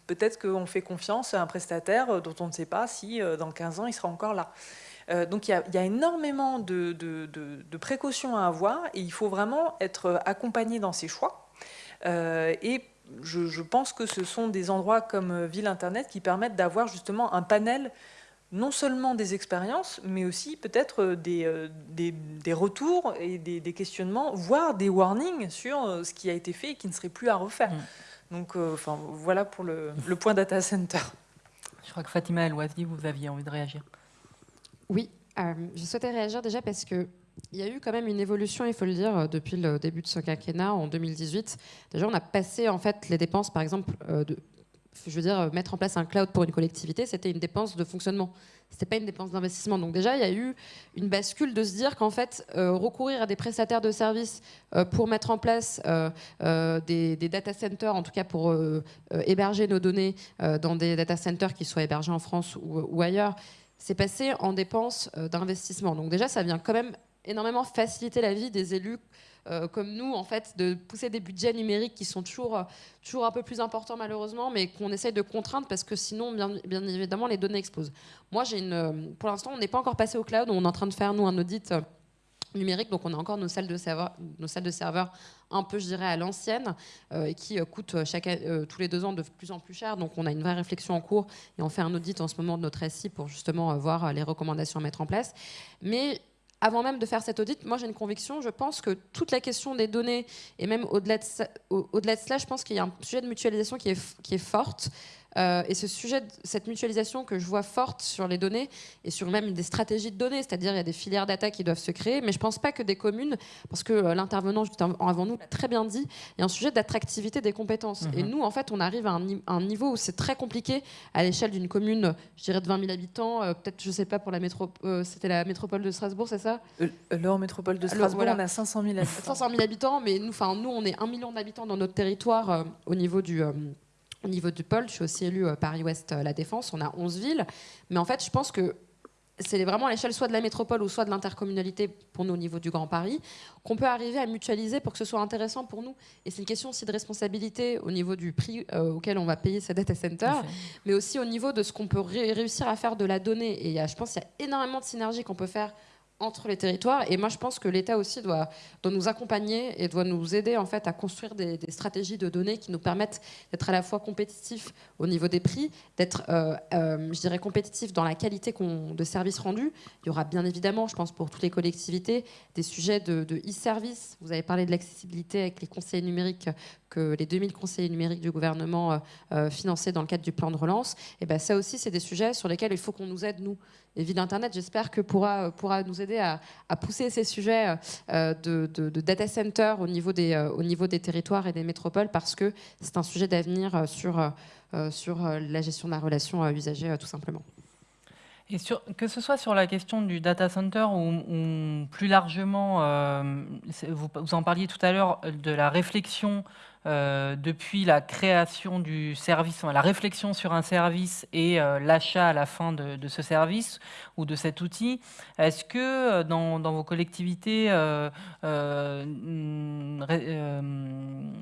peut-être qu'on fait confiance à un prestataire dont on ne sait pas si euh, dans 15 ans il sera encore là. Euh, donc il y, a, énormément de, précautions à avoir et il faut vraiment être accompagné dans ses choix. et je, pense que ce sont des endroits comme Ville Internet qui permettent d'avoir justement un panel non seulement des expériences, mais aussi peut-être euh, euh, des, des, retours et des, questionnements, voire des warnings sur euh, ce qui a été fait et qui ne serait plus à refaire. Mm. Donc, enfin, voilà pour le, point data center. Je crois que Fatima El-Ouazi, vous aviez envie de réagir. Oui, je souhaitais réagir déjà parce que il y a eu quand même une évolution, il faut le dire, depuis le début de ce quinquennat en 2018. Déjà, on a passé en fait les dépenses, par exemple, de je veux dire, mettre en place un cloud pour une collectivité, c'était une dépense de fonctionnement. Ce n'était pas une dépense d'investissement. Donc déjà, il y a eu une bascule de se dire qu'en fait, euh, recourir à des prestataires de services euh, pour mettre en place euh, des, data centers, en tout cas pour héberger nos données dans des data centers qui soient hébergés en France ou, ou ailleurs, c'est passé en dépenses d'investissement. Donc déjà, ça vient quand même énormément faciliter la vie des élus euh, comme nous, en fait, de pousser des budgets numériques qui sont toujours, euh, toujours un peu plus importants malheureusement, mais qu'on essaye de contraindre parce que sinon, bien, évidemment, les données explosent. Moi, j'ai une, euh, pour l'instant, on n'est pas encore passé au cloud, on est en train de faire, nous, un audit numérique, donc on a encore nos salles de serveurs, un peu, je dirais, à l'ancienne, et qui coûtent tous les deux ans de plus en plus cher. Donc on a une vraie réflexion en cours, et on fait un audit en ce moment de notre SI pour justement voir les recommandations à mettre en place. Mais avant même de faire cet audit, moi j'ai une conviction, je pense que toute la question des données, et même au-delà de, de, cela, je pense qu'il y a un sujet de mutualisation qui est, qui est forte. Euh, et ce sujet, cette mutualisation que je vois forte sur les données et sur même des stratégies de données, c'est-à-dire il y a des filières data qui doivent se créer, mais je ne pense pas que des communes, parce que euh, l'intervenant juste avant nous l'a très bien dit, il y a un sujet d'attractivité des compétences. Et mhm. nous, en fait, on arrive à un, niveau où c'est très compliqué à l'échelle d'une commune, je dirais de 20 000 habitants, euh, peut-être, je ne sais pas, pour la métropole, c'était la métropole de Strasbourg, c'est ça? L'or métropole de Strasbourg, on a 500 000 habitants. 500 000 habitants, mais nous, nous, on est 1 million d'habitants dans notre territoire au niveau du au niveau du pôle, je suis aussi élue euh, Paris-Ouest euh, La Défense, on a 11 villes. Mais en fait, je pense que c'est vraiment à l'échelle soit de la métropole ou soit de l'intercommunalité pour nous au niveau du Grand Paris, qu'on peut arriver à mutualiser pour que ce soit intéressant pour nous. Et c'est une question aussi de responsabilité au niveau du prix euh, auquel on va payer ces data centers, mais aussi au niveau de ce qu'on peut réussir à faire de la donnée. Et je pense qu'il y a énormément de synergies qu'on peut faire entre les territoires. Et moi, je pense que l'État aussi doit, nous accompagner et doit nous aider en fait à construire des, stratégies de données qui nous permettent d'être à la fois compétitifs au niveau des prix, d'être, euh, euh, je dirais, compétitifs dans la qualité de services rendus. Il y aura bien évidemment, je pense pour toutes les collectivités, des sujets de e-service. Vous avez parlé de l'accessibilité avec les conseillers numériques que les 2000 conseillers numériques du gouvernement euh, euh, financés dans le cadre du plan de relance, et ben ça aussi, c'est des sujets sur lesquels il faut qu'on nous aide, nous. Et Ville Internet, j'espère que pourra, pourra nous aider à, pousser ces sujets euh, de, data center au niveau, des, au niveau des territoires et des métropoles, parce que c'est un sujet d'avenir sur, sur la gestion de la relation usager, tout simplement. Et sur, que ce soit sur la question du data center ou, plus largement, vous, vous, en parliez tout à l'heure, de la réflexion euh, depuis la création du service, la réflexion sur un service et euh, l'achat à la fin de, ce service ou de cet outil, est-ce que euh, dans, vos collectivités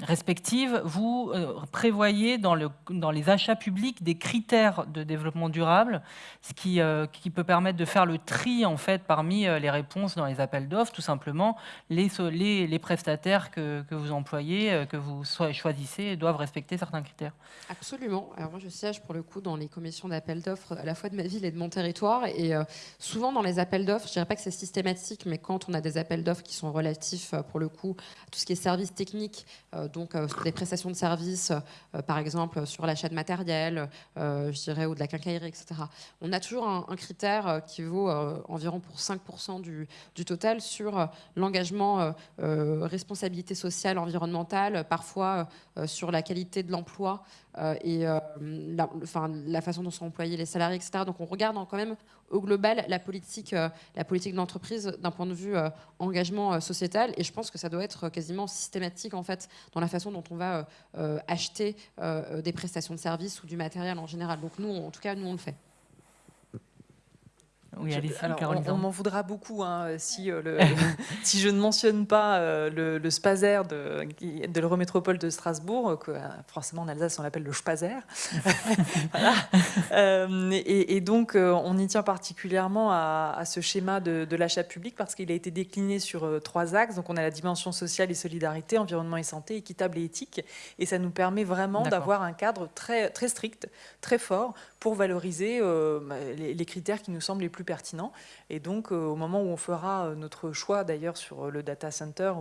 respectives, vous prévoyez dans, le, dans, les achats publics des critères de développement durable, ce qui, peut permettre de faire le tri en fait parmi les réponses dans les appels d'offres, tout simplement les, prestataires que vous employez, que vous choisissez doivent respecter certains critères. Absolument. Alors moi, je siège pour le coup dans les commissions d'appel d'offres à la fois de ma ville et de mon territoire. Et euh, souvent dans les appels d'offres, je dirais pas que c'est systématique, mais quand on a des appels d'offres qui sont relatifs euh, pour le coup à tout ce qui est services techniques, euh, donc des prestations de services, par exemple sur l'achat de matériel, je dirais, ou de la quincaillerie, etc. On a toujours un, critère qui vaut environ pour 5% du, du, total sur l'engagement responsabilité sociale, environnementale, parfois euh, sur la qualité de l'emploi euh, et euh, la, enfin, la façon dont sont employés les salariés, etc. Donc on regarde quand même au global la politique, la politique de l'entreprise d'un point de vue engagement sociétal. Et je pense que ça doit être quasiment systématique en fait dans la façon dont on va acheter des prestations de services ou du matériel en général. Donc nous, en tout cas, nous on le fait. Oui, allez on, m'en voudra beaucoup hein, si, euh, le, si je ne mentionne pas euh, le, le, Spazer de, de l'Eurométropole de Strasbourg, que forcément en Alsace on l'appelle le Spazer. et, et, donc on y tient particulièrement à, à ce schéma de, de l'achat public parce qu'il a été décliné sur trois axes. Donc on a la dimension sociale et solidarité, environnement et santé, équitable et éthique. Et ça nous permet vraiment d'avoir un cadre très, très strict, très fort pour valoriser euh, bah, les, critères qui nous semblent les plus pertinents. Et donc, euh, au moment où on fera euh, notre choix, d'ailleurs, sur le data center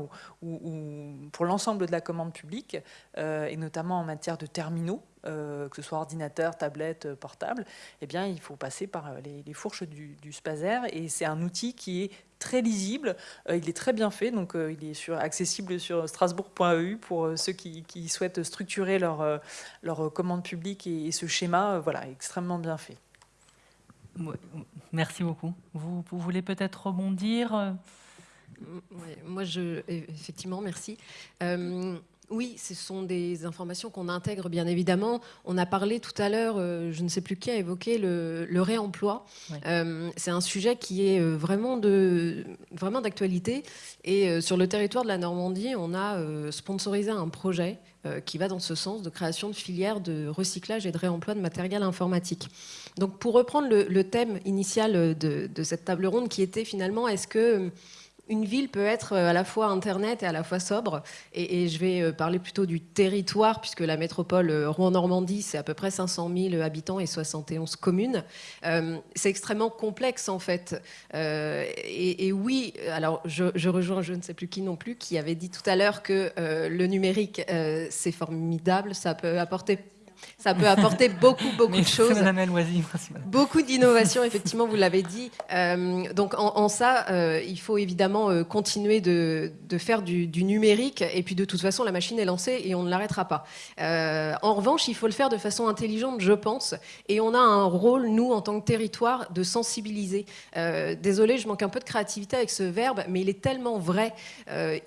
ou, pour l'ensemble de la commande publique, et notamment en matière de terminaux, que ce soit ordinateur, tablette, portable, eh bien, il faut passer par les, fourches du, du Spazer. Et c'est un outil qui est très lisible, euh, il est très bien fait, donc euh, il est accessible sur strasbourg.eu pour euh, ceux qui, souhaitent structurer leur commande publique et, ce schéma, voilà, extrêmement bien fait. Merci beaucoup. Vous, voulez peut-être rebondir? Moi, je, effectivement, merci. Oui, ce sont des informations qu'on intègre bien évidemment. On a parlé tout à l'heure, euh, je ne sais plus qui a évoqué le, réemploi. Euh, c'est un sujet qui est euh, vraiment de vraiment d'actualité. Et sur le territoire de la Normandie, on a sponsorisé un projet qui va dans ce sens de création de filières de recyclage et de réemploi de matériel informatique. Donc, pour reprendre le, thème initial de, de, cette table ronde, qui était finalement, est-ce que une ville peut être euh, à la fois Internet et à la fois sobre. Et, je vais euh, parler plutôt du territoire, puisque la métropole euh, Rouen-Normandie, c'est à peu près 500 000 habitants et 71 communes. c'est extrêmement complexe, en fait. et, oui, alors je, je, rejoins je ne sais plus qui non plus, qui avait dit tout à l'heure que le numérique, c'est formidable, ça peut apporter ça peut apporter beaucoup, beaucoup de choses. Beaucoup d'innovation, effectivement, vous l'avez dit. Euh, donc en, ça, euh, il faut évidemment euh, continuer de, faire du, numérique. Et puis de toute façon, la machine est lancée et on ne l'arrêtera pas. en revanche, il faut le faire de façon intelligente, je pense. Et on a un rôle, nous, en tant que territoire, de sensibiliser. désolé, je manque un peu de créativité avec ce verbe, mais il est tellement vrai.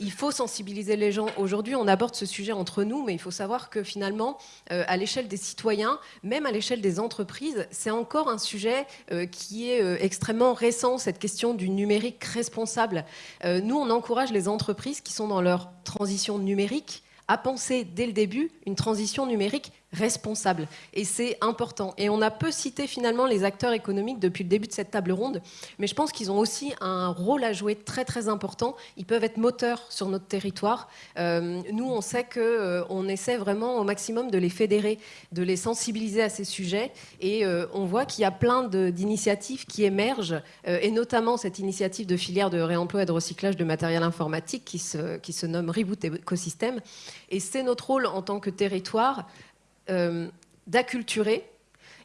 il faut sensibiliser les gens. Aujourd'hui, on aborde ce sujet entre nous, mais il faut savoir que finalement, à l'échelle des citoyens, même à l'échelle des entreprises, c'est encore un sujet euh, qui est euh, extrêmement récent, cette question du numérique responsable. Euh, nous, on encourage les entreprises qui sont dans leur transition numérique à penser dès le début une transition numérique responsable. Et c'est important. Et on a peu cité finalement les acteurs économiques depuis le début de cette table ronde, mais je pense qu'ils ont aussi un rôle à jouer très très important. Ils peuvent être moteurs sur notre territoire. Euh, nous, on sait qu'on euh, essaie vraiment au maximum de les fédérer, de les sensibiliser à ces sujets. Et euh, on voit qu'il y a plein d'initiatives qui émergent, et notamment cette initiative de filière de réemploi et de recyclage de matériel informatique qui se, qui se nomme Reboot Ecosystem. Et c'est notre rôle en tant que territoire d'acculturer.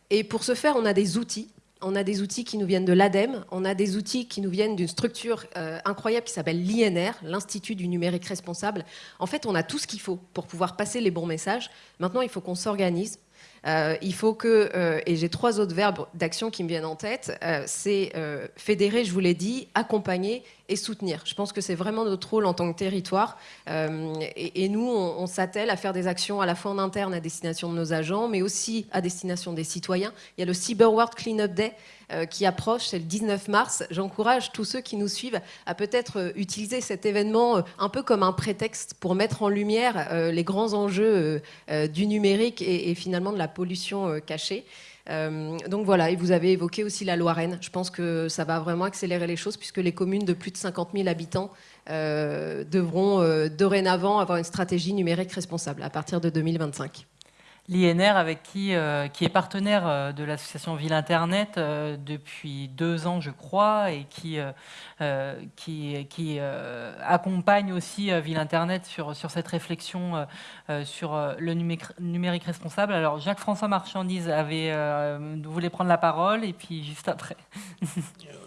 Et pour ce faire, on a des outils. On a des outils qui nous viennent de l'ADEME, on a des outils qui nous viennent d'une structure euh, incroyable qui s'appelle l'INR, l'Institut du numérique responsable. En fait, on a tout ce qu'il faut pour pouvoir passer les bons messages. Maintenant, il faut qu'on s'organise, euh, il faut que, euh, et j'ai trois autres verbes d'action qui me viennent en tête, euh, c'est fédérer, je vous l'ai dit, accompagner et soutenir. Je pense que c'est vraiment notre rôle en tant que territoire. Et, nous, on, s'attelle à faire des actions à la fois en interne à destination de nos agents, mais aussi à destination des citoyens. Il y a le Cyber World Cleanup Day qui approche, c'est le 19 mars. J'encourage tous ceux qui nous suivent à peut-être utiliser cet événement un peu comme un prétexte pour mettre en lumière les grands enjeux du numérique et, finalement de la pollution euh, cachée. Euh, donc voilà, et vous avez évoqué aussi la Loire-Rennes. Je pense que ça va vraiment accélérer les choses puisque les communes de plus de 50 000 habitants euh, devront dorénavant avoir une stratégie numérique responsable à partir de 2025 l'INR avec qui, euh, qui est partenaire euh, de l'association Ville Internet euh, depuis deux ans, je crois, et qui, qui, qui accompagne aussi Ville Internet sur, sur cette réflexion sur le numérique responsable. Alors, Jacques-François Marchandise avait, voulait prendre la parole, et puis juste après.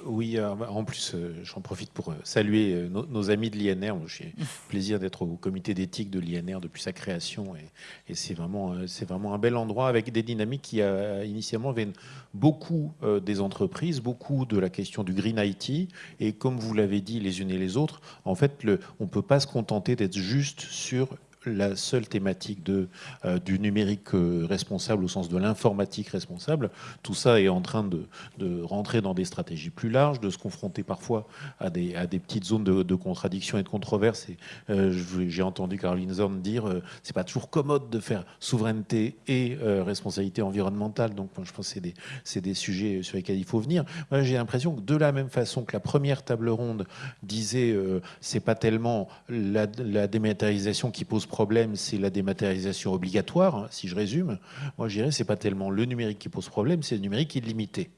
Oui, en plus, j'en profite pour saluer nos, amis de l'INR. J'ai plaisir d'être au comité d'éthique de l'INR depuis sa création, et, et c'est vraiment, vraiment un bel endroit avec des dynamiques qui euh, initialement viennent beaucoup euh, des entreprises, beaucoup de la question du green IT. Et comme vous l'avez dit les unes et les autres, en fait, le, on ne peut pas se contenter d'être juste sur la seule thématique de, euh, du numérique euh, responsable au sens de l'informatique responsable. Tout ça est en train de, de, rentrer dans des stratégies plus larges, de se confronter parfois à des, à des petites zones de, de contradiction et de controverse. Euh, J'ai entendu Caroline Zorn dire euh, c'est pas toujours commode de faire souveraineté et responsabilité environnementale. Donc je pense que c'est des, des, sujets sur lesquels il faut venir. J'ai l'impression que de la même façon que la première table ronde disait c'est pas tellement la, la dématérialisation qui pose problème, c'est la dématérialisation obligatoire, hein, si je résume. Moi, je dirais c'est pas tellement le numérique qui pose problème, c'est le numérique qui est limité.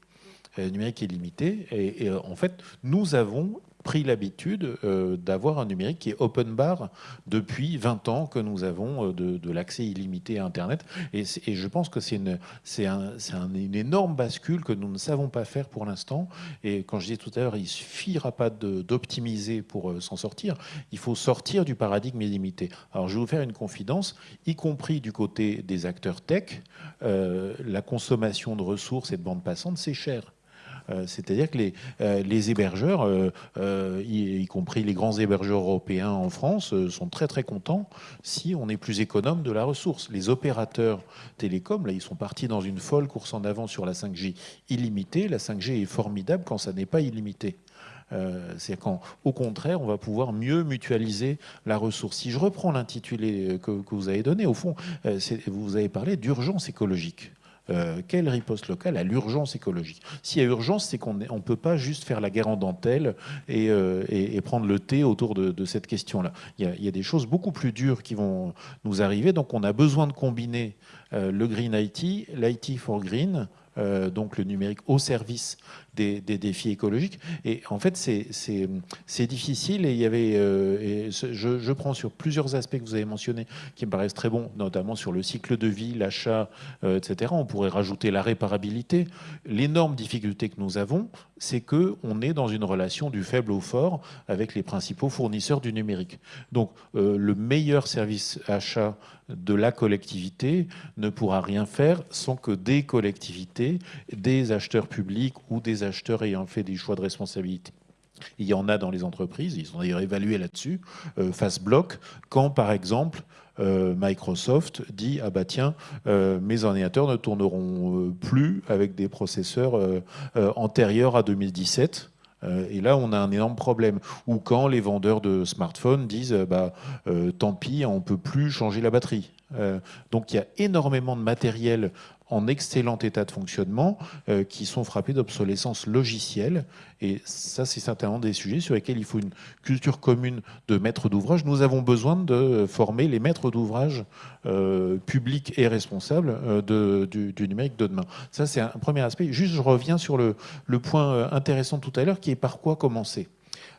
Le numérique est limité. Et, et, en fait, nous avons pris l'habitude euh, d'avoir un numérique qui est open bar depuis 20 ans que nous avons euh, de, l'accès illimité à Internet. Et, je pense que c'est une, un, un, une énorme bascule que nous ne savons pas faire pour l'instant. Et quand je disais tout à l'heure, il ne suffira pas d'optimiser pour euh, s'en sortir. Il faut sortir du paradigme illimité. Alors je vais vous faire une confidence, y compris du côté des acteurs tech, la consommation de ressources et de bandes passantes, c'est cher. Euh, c'est-à-dire que les, euh, hébergeurs, euh, y, compris les grands hébergeurs européens en France, sont très très contents si on est plus économe de la ressource. Les opérateurs télécoms, là, ils sont partis dans une folle course en avant sur la 5G illimitée. La 5G est formidable quand ça n'est pas illimité. Euh, c'est qu'au contraire, on va pouvoir mieux mutualiser la ressource. Si je reprends l'intitulé que, vous avez donné, au fond, vous avez parlé d'urgence écologique. Euh, quelle riposte locale à l'urgence écologique S'il y a urgence, c'est qu'on ne peut pas juste faire la guerre en dentelle et, euh, prendre le thé autour de, cette question-là. Il, il, y a des choses beaucoup plus dures qui vont nous arriver, donc on a besoin de combiner euh, le Green IT, l'IT for Green, donc le numérique au service des, défis écologiques. Et en fait, c'est difficile et il y avait, euh, je, je, prends sur plusieurs aspects que vous avez mentionnés qui me paraissent très bons, notamment sur le cycle de vie, l'achat, euh, etc. On pourrait rajouter la réparabilité. L'énorme difficulté que nous avons, c'est que on est dans une relation du faible au fort avec les principaux fournisseurs du numérique. Donc, euh, le meilleur service achat de la collectivité ne pourra rien faire sans que des collectivités, des acheteurs publics ou des acheteurs ayant fait des choix de responsabilité il y en a dans les entreprises, ils sont d'ailleurs évalués là-dessus, euh, face bloc, quand par exemple euh, Microsoft dit ah bah tiens euh, mes ordinateurs ne tourneront plus avec des processeurs antérieurs à 2017 et là, on a un énorme problème. Ou quand les vendeurs de smartphones disent bah, tant pis, on ne peut plus changer la batterie. Donc il y a énormément de matériel en excellent état de fonctionnement euh, qui sont frappés d'obsolescence logicielle. Et ça, c'est certainement des sujets sur lesquels il faut une culture commune de maîtres d'ouvrage. Nous avons besoin de former les maîtres d'ouvrage euh, publics et responsables euh, du, numérique de demain. Ça, c'est un premier aspect. Juste, je reviens sur le, le point intéressant tout à l'heure qui est par quoi commencer?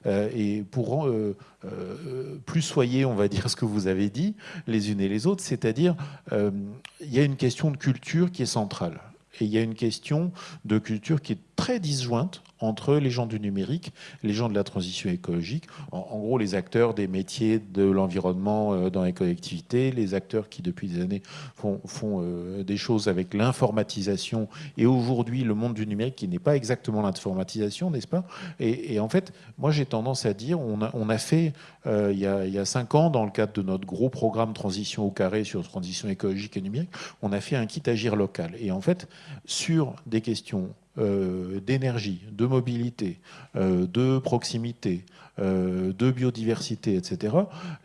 Euh, et pour euh, euh, plus soyez, on va dire ce que vous avez dit, les unes et les autres, c'est-à-dire il y a une question de culture qui est centrale. Et il y a une question de culture qui est très disjointe entre les gens du numérique, les gens de la transition écologique, en, gros les acteurs des métiers de l'environnement euh, dans les collectivités, les acteurs qui depuis des années font, euh, des choses avec l'informatisation et aujourd'hui le monde du numérique qui n'est pas exactement l'informatisation, n'est-ce pas? Et, en fait, moi j'ai tendance à dire, on a, on a fait euh, il, y a, il y a cinq ans dans le cadre de notre gros programme transition au carré sur transition écologique et numérique, on a fait un kit agir local. Et en fait, sur des questions euh, d'énergie, de mobilité, euh, de proximité, euh, de biodiversité, etc.,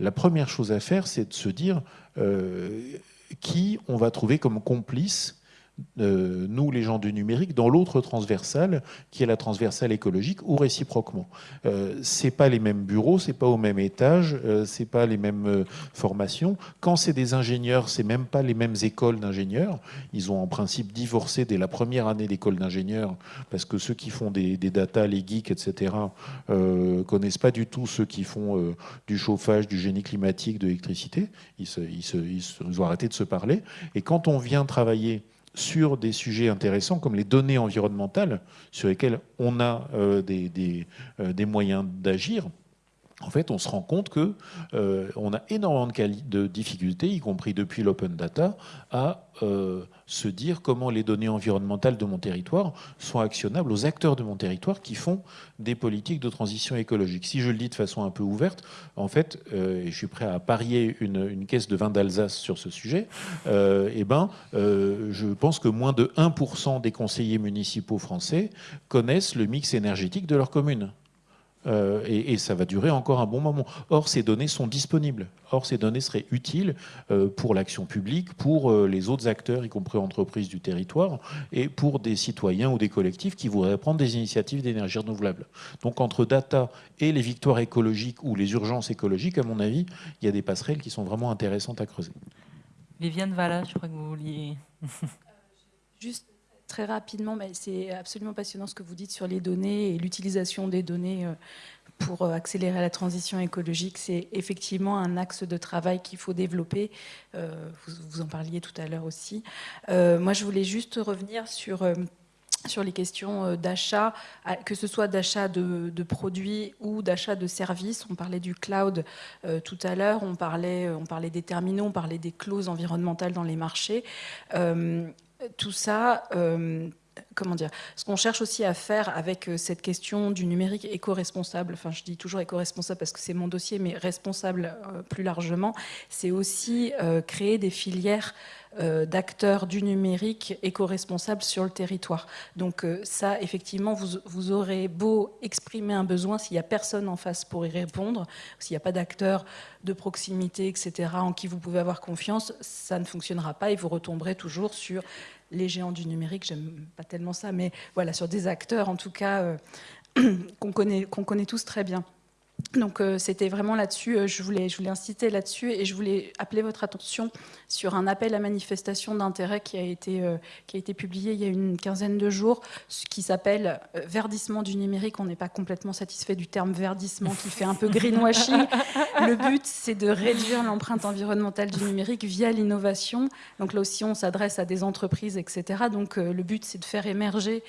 la première chose à faire, c'est de se dire qui on va trouver comme complice euh, nous, les gens du numérique, dans l'autre transversale, qui est la transversale écologique, ou réciproquement. Euh, c'est pas les mêmes bureaux, c'est pas au même étage, euh, c'est pas les mêmes euh, formations. Quand c'est des ingénieurs, c'est même pas les mêmes écoles d'ingénieurs. Ils ont en principe divorcé dès la première année d'école d'ingénieurs, parce que ceux qui font des, data, les geeks, etc., euh, connaissent pas du tout ceux qui font du chauffage, du génie climatique, de l'électricité. Ils, ils, ils, ils ont arrêté de se parler. Et quand on vient travailler sur des sujets intéressants comme les données environnementales sur lesquelles on a euh, euh, des, moyens d'agir, en fait, on se rend compte que euh, on a énormément de, difficultés, y compris depuis l'open data, à euh, se dire comment les données environnementales de mon territoire sont actionnables aux acteurs de mon territoire qui font des politiques de transition écologique. Si je le dis de façon un peu ouverte, en fait, euh, et je suis prêt à parier une, caisse de vin d'Alsace sur ce sujet, eh ben, je pense que moins de 1% des conseillers municipaux français connaissent le mix énergétique de leur commune. Euh, et, ça va durer encore un bon moment. Or, ces données sont disponibles. Or, ces données seraient utiles euh, pour l'action publique, pour euh, les autres acteurs, y compris entreprises du territoire, et pour des citoyens ou des collectifs qui voudraient prendre des initiatives d'énergie renouvelable. Donc, entre data et les victoires écologiques ou les urgences écologiques, à mon avis, il y a des passerelles qui sont vraiment intéressantes à creuser. Viviane Valla, je crois que vous vouliez... Juste très rapidement, c'est absolument passionnant ce que vous dites sur les données et l'utilisation des données euh, pour euh, accélérer la transition écologique. C'est effectivement un axe de travail qu'il faut développer. Euh, vous, en parliez tout à l'heure aussi. moi, je voulais juste revenir sur sur les questions d'achat, que ce soit d'achat de, produits ou d'achat de services. On parlait du cloud tout à l'heure, on parlait, on parlait des terminaux, on parlait des clauses environnementales dans les marchés tout ça, euh, comment dire, ce qu'on cherche aussi à faire avec euh, cette question du numérique éco-responsable, enfin je dis toujours éco-responsable parce que c'est mon dossier, mais responsable euh, plus largement, c'est aussi créer des filières d'acteurs du numérique éco-responsables sur le territoire. Donc ça, effectivement, vous, vous, aurez beau exprimer un besoin, s'il n'y a personne en face pour y répondre, s'il n'y a pas d'acteurs de proximité, etc., en qui vous pouvez avoir confiance, ça ne fonctionnera pas et vous retomberez toujours sur les géants du numérique, j'aime pas tellement ça, mais voilà, sur des acteurs en tout cas euh, qu'on connaît, qu'on connaît tous très bien. Donc euh, c'était vraiment là-dessus, euh, je, voulais, je voulais inciter là-dessus et je voulais appeler votre attention sur un appel à manifestation d'intérêt qui, a été, euh, qui a été publié il y a une quinzaine de jours, qui s'appelle Verdissement du numérique. On n'est pas complètement satisfait du terme verdissement qui fait un peu greenwashing. Le but, c'est de réduire l'empreinte environnementale du numérique via l'innovation. Donc là aussi, on s'adresse à des entreprises, etc. Donc le but, c'est de faire émerger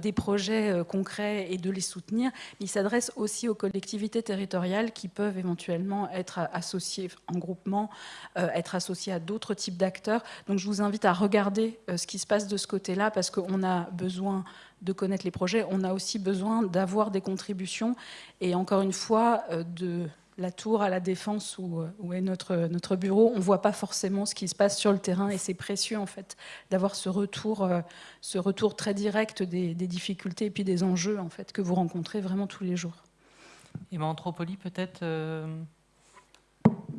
des projets concrets et de les soutenir. Il s'adresse aussi aux collectivités territoriales qui peuvent éventuellement être associées en groupement, euh, être associées à d'autres types d'acteurs. Donc je vous invite à regarder euh, ce qui se passe de ce côté-là parce qu'on a besoin de connaître les projets, on a aussi besoin d'avoir des contributions et encore une fois euh, de la tour à la défense où, est notre, notre bureau, on ne voit pas forcément ce qui se passe sur le terrain et c'est précieux en fait d'avoir ce retour, ce retour très direct des, des, difficultés et puis des enjeux en fait que vous rencontrez vraiment tous les jours. Et Anthropolie, peut-être euh,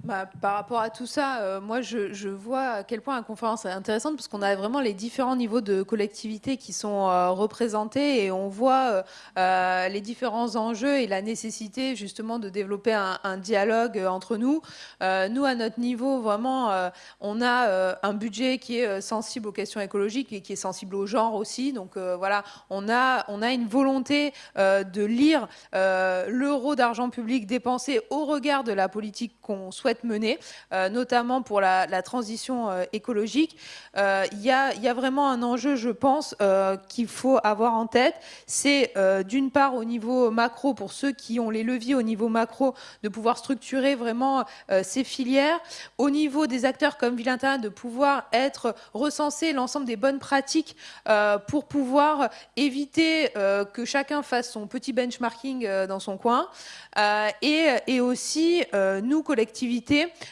bah, par rapport à tout ça, euh, moi je, vois à quel point la conférence est intéressante parce qu'on a vraiment les différents niveaux de collectivité qui sont euh, représentés et on voit euh, les différents enjeux et la nécessité justement de développer un, dialogue entre nous. nous, à notre niveau, vraiment, on a un budget qui est sensible aux questions écologiques et qui est sensible au genre aussi. Donc voilà, on a, on a une volonté de lire l'euro d'argent public dépensé au regard de la politique qu'on souhaite mener, euh, notamment pour la, transition euh, écologique. Euh, il y, a, vraiment un enjeu, je pense, qu'il faut avoir en tête. C'est d'une part au niveau macro, pour ceux qui ont les leviers au niveau macro, de pouvoir structurer vraiment ces filières. Au niveau des acteurs comme Ville de pouvoir être recensé l'ensemble des bonnes pratiques pour pouvoir éviter que chacun fasse son petit benchmarking dans son coin. et, aussi, nous, collectivités,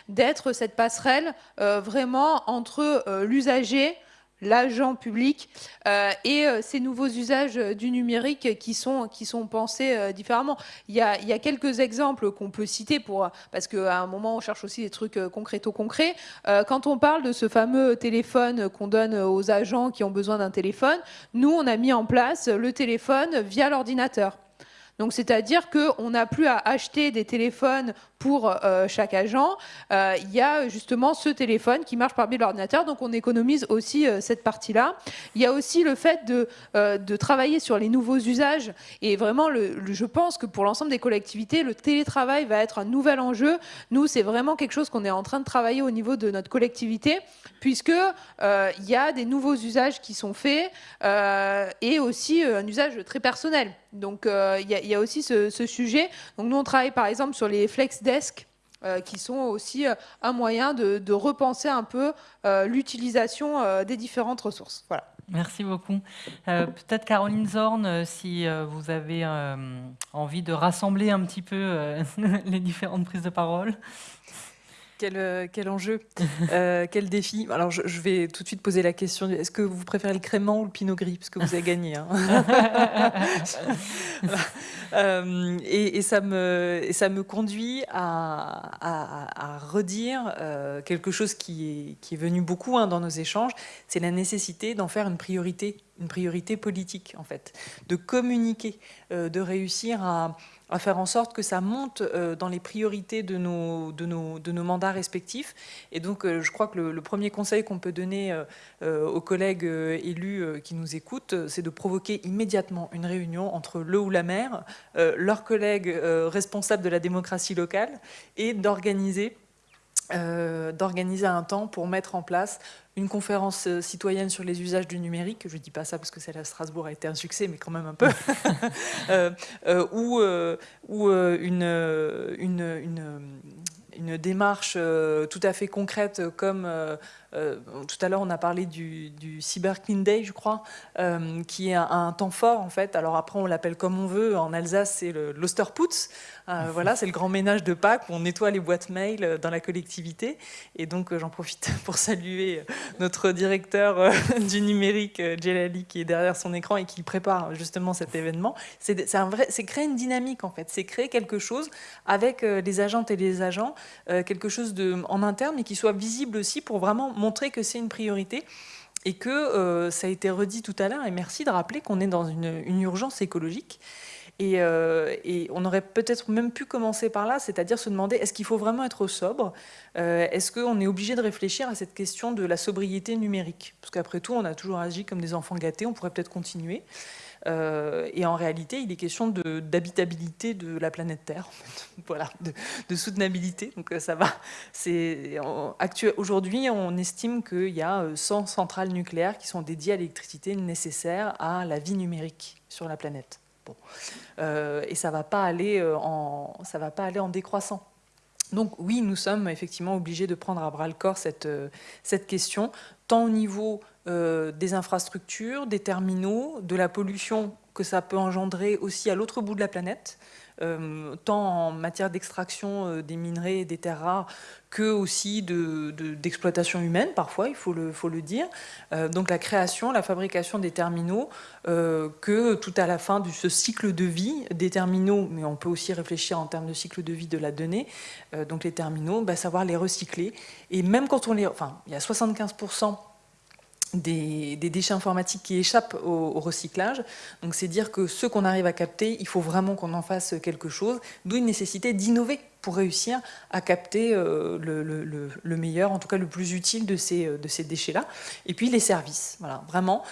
d'être cette passerelle euh, vraiment entre euh, l'usager, l'agent public euh, et ces nouveaux usages du numérique qui sont, qui sont pensés différemment. Il y, a, il y, a, quelques exemples qu'on peut citer pour, parce qu'à un moment on cherche aussi des trucs concréto concrets. quand on parle de ce fameux téléphone qu'on donne aux agents qui ont besoin d'un téléphone, nous on a mis en place le téléphone via l'ordinateur. Donc c'est-à-dire qu'on n'a plus à acheter des téléphones pour euh, chaque agent. Euh, il y a justement ce téléphone qui marche par biais de l'ordinateur, donc on économise aussi euh, cette partie-là. Il y a aussi le fait de, de, travailler sur les nouveaux usages. Et vraiment, le, je pense que pour l'ensemble des collectivités, le télétravail va être un nouvel enjeu. Nous, c'est vraiment quelque chose qu'on est en train de travailler au niveau de notre collectivité, puisque il y a des nouveaux usages qui sont faits et aussi un usage très personnel. Donc il y, a aussi ce, sujet. Donc nous, on travaille par exemple sur les flex desks, qui sont aussi un moyen de, repenser un peu l'utilisation des différentes ressources. Voilà. Merci beaucoup. Peut-être Caroline Zorn, si vous avez envie de rassembler un petit peu les différentes prises de parole. Euh, quel, enjeu, euh, quel défi. Alors, je, vais tout de suite poser la question est-ce que vous préférez le crément ou le pinot gris? Parce que vous avez gagné. Hein. Euh, et, ça me, ça me conduit à, redire quelque chose qui est, venu beaucoup hein, dans nos échanges c'est la nécessité d'en faire une priorité, une priorité politique, en fait, de communiquer, de réussir à faire en sorte que ça monte euh, dans les priorités de nos, de nos, de nos mandats respectifs. Et donc, euh, je crois que le, premier conseil qu'on peut donner euh, aux collègues élus qui nous écoutent, c'est de provoquer immédiatement une réunion entre le ou la maire, leurs collègues responsables de la démocratie locale, et d'organiser d'organiser un temps pour mettre en place une conférence euh, citoyenne sur les usages du numérique, je ne dis pas ça parce que celle à Strasbourg a été un succès, mais quand même un peu, euh, euh, ou, ou une, une, une, démarche tout à fait concrète comme euh, tout à l'heure, on a parlé du, Cyber Clean Day, je crois, euh, qui est un, temps fort, en fait. Alors après, on l'appelle comme on veut. En Alsace, c'est l'Osterputz. Euh, voilà, c'est le grand ménage de Pâques où on nettoie les boîtes mail dans la collectivité. Et donc, j'en profite pour saluer notre directeur du numérique, Jelali, qui est derrière son écran et qui prépare justement cet événement. C'est créer une dynamique, en fait. C'est créer quelque chose avec les agentes et les agents, quelque chose de, en interne, mais qui soit visible aussi pour vraiment montrer que c'est une priorité et que euh, ça a été redit tout à l'heure, et merci de rappeler qu'on est dans une, urgence écologique. Euh, et, on aurait peut-être même pu commencer par là, c'est-à-dire se demander est-ce qu'il faut vraiment être sobre? Euh, Est-ce qu'on est obligé de réfléchir à cette question de la sobriété numérique? Parce qu'après tout, on a toujours agi comme des enfants gâtés, on pourrait peut-être continuer. Euh, et en réalité, il est question d'habitabilité de, la planète Terre, voilà, de, soutenabilité. Donc ça va. Aujourd'hui, on estime qu'il y a 100 euh, centrales nucléaires qui sont dédiées à l'électricité nécessaire à la vie numérique sur la planète. Bon. et ça ne va, pas aller en, décroissant. Donc oui, nous sommes effectivement obligés de prendre à bras le corps cette, question, tant au niveau euh, des infrastructures, des terminaux, de la pollution que ça peut engendrer aussi à l'autre bout de la planète, euh, tant en matière d'extraction euh, des minerais et des terres rares que aussi d'exploitation de, humaine, parfois, il faut le, dire. donc la création, la fabrication des terminaux, que tout à la fin de ce cycle de vie des terminaux, mais on peut aussi réfléchir en termes de cycle de vie de la donnée, donc les terminaux, bah, savoir les recycler. Et même quand on les... Enfin, il y a 75% des, déchets informatiques qui échappent au, recyclage. Donc c'est dire que ce qu'on arrive à capter, il faut vraiment qu'on en fasse quelque chose, d'où une nécessité d'innover pour réussir à capter euh, le, meilleur, en tout cas le plus utile de ces, de ces déchets-là. Et puis les services, voilà, vraiment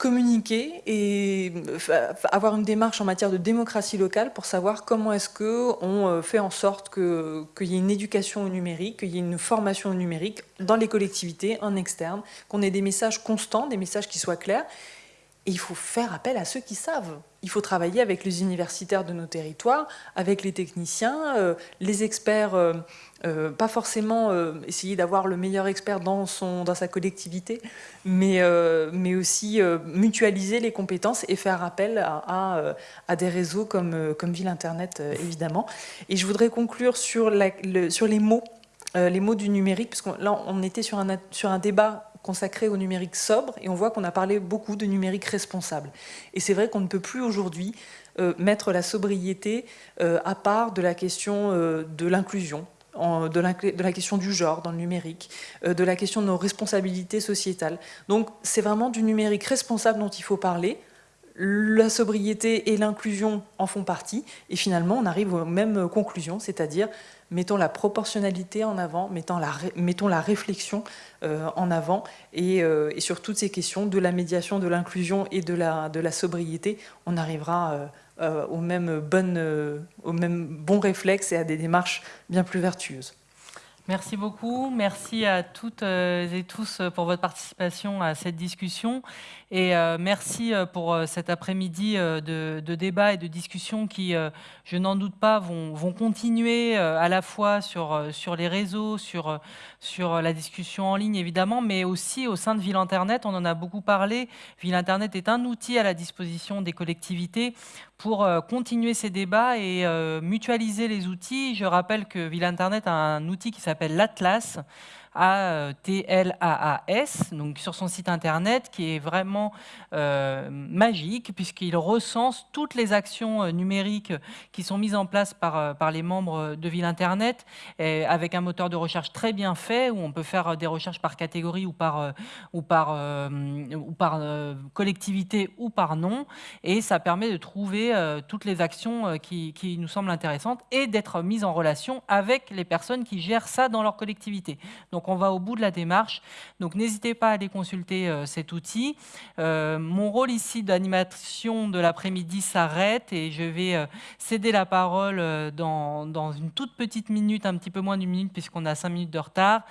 communiquer et euh, avoir une démarche en matière de démocratie locale pour savoir comment est-ce qu'on euh, fait en sorte qu'il y ait une éducation au numérique, qu'il y ait une formation au numérique dans les collectivités, en externe, qu'on ait des messages constants, des messages qui soient clairs. Et il faut faire appel à ceux qui savent. Il faut travailler avec les universitaires de nos territoires, avec les techniciens, euh, les experts euh, pas forcément euh, essayer d'avoir le meilleur expert dans, son, dans sa collectivité, mais, euh, mais aussi mutualiser les compétences et faire appel à, à, des réseaux comme, comme Ville Internet, évidemment. Et je voudrais conclure sur, la, sur les mots, les mots du numérique, parce que là, on était sur un, sur un débat consacré au numérique sobre, et on voit qu'on a parlé beaucoup de numérique responsable. Et c'est vrai qu'on ne peut plus aujourd'hui mettre la sobriété à part de la question de l'inclusion, de la, question du genre dans le numérique, euh, de la question de nos responsabilités sociétales. Donc c'est vraiment du numérique responsable dont il faut parler. La sobriété et l'inclusion en font partie. Et finalement, on arrive aux mêmes conclusions, c'est-à-dire mettons la proportionnalité en avant, mettons la, réflexion euh, en avant, euh, et, sur toutes ces questions de la médiation, de l'inclusion et de la, de la sobriété, on arrivera euh, aux, mêmes bonnes, aux mêmes bons réflexes et à des démarches bien plus vertueuses. Merci beaucoup. Merci à toutes euh, et tous euh, pour votre participation à cette discussion. Et euh, merci pour cet après-midi de, débat et de discussion qui, je n'en doute pas, vont, continuer à la fois sur, sur les réseaux, sur, sur la discussion en ligne évidemment, mais aussi au sein de Ville Internet. On en a beaucoup parlé. Ville Internet est un outil à la disposition des collectivités pour continuer ces débats et mutualiser les outils. Je rappelle que Ville Internet a un outil qui s'appelle l'Atlas, a-T-L-A-A-S, donc sur son site internet, qui est vraiment euh, magique, puisqu'il recense toutes les actions euh, numériques qui sont mises en place par, euh, par les membres de Ville Internet, et avec un moteur de recherche très bien fait, où on peut faire des recherches par catégorie ou par, ou par, ou par collectivité ou par nom, et ça permet de trouver toutes les actions qui, qui nous semblent intéressantes et d'être mises en relation avec les personnes qui gèrent ça dans leur collectivité. Donc, donc on va au bout de la démarche. Donc n'hésitez pas à aller consulter euh, cet outil. Euh, mon rôle ici d'animation de l'après-midi s'arrête et je vais euh, céder la parole dans, dans, une toute petite minute, un petit peu moins d'une minute puisqu'on a cinq minutes de retard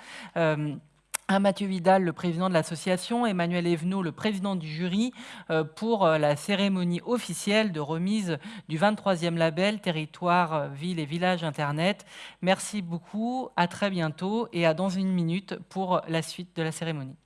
Mathieu Vidal, le président de l'association, Emmanuel Evenot, le président du jury, euh, pour euh, la cérémonie officielle de remise du 23e label Territoire, euh, Ville et Village Internet. Merci beaucoup, à très bientôt et à dans une minute pour la suite de la cérémonie.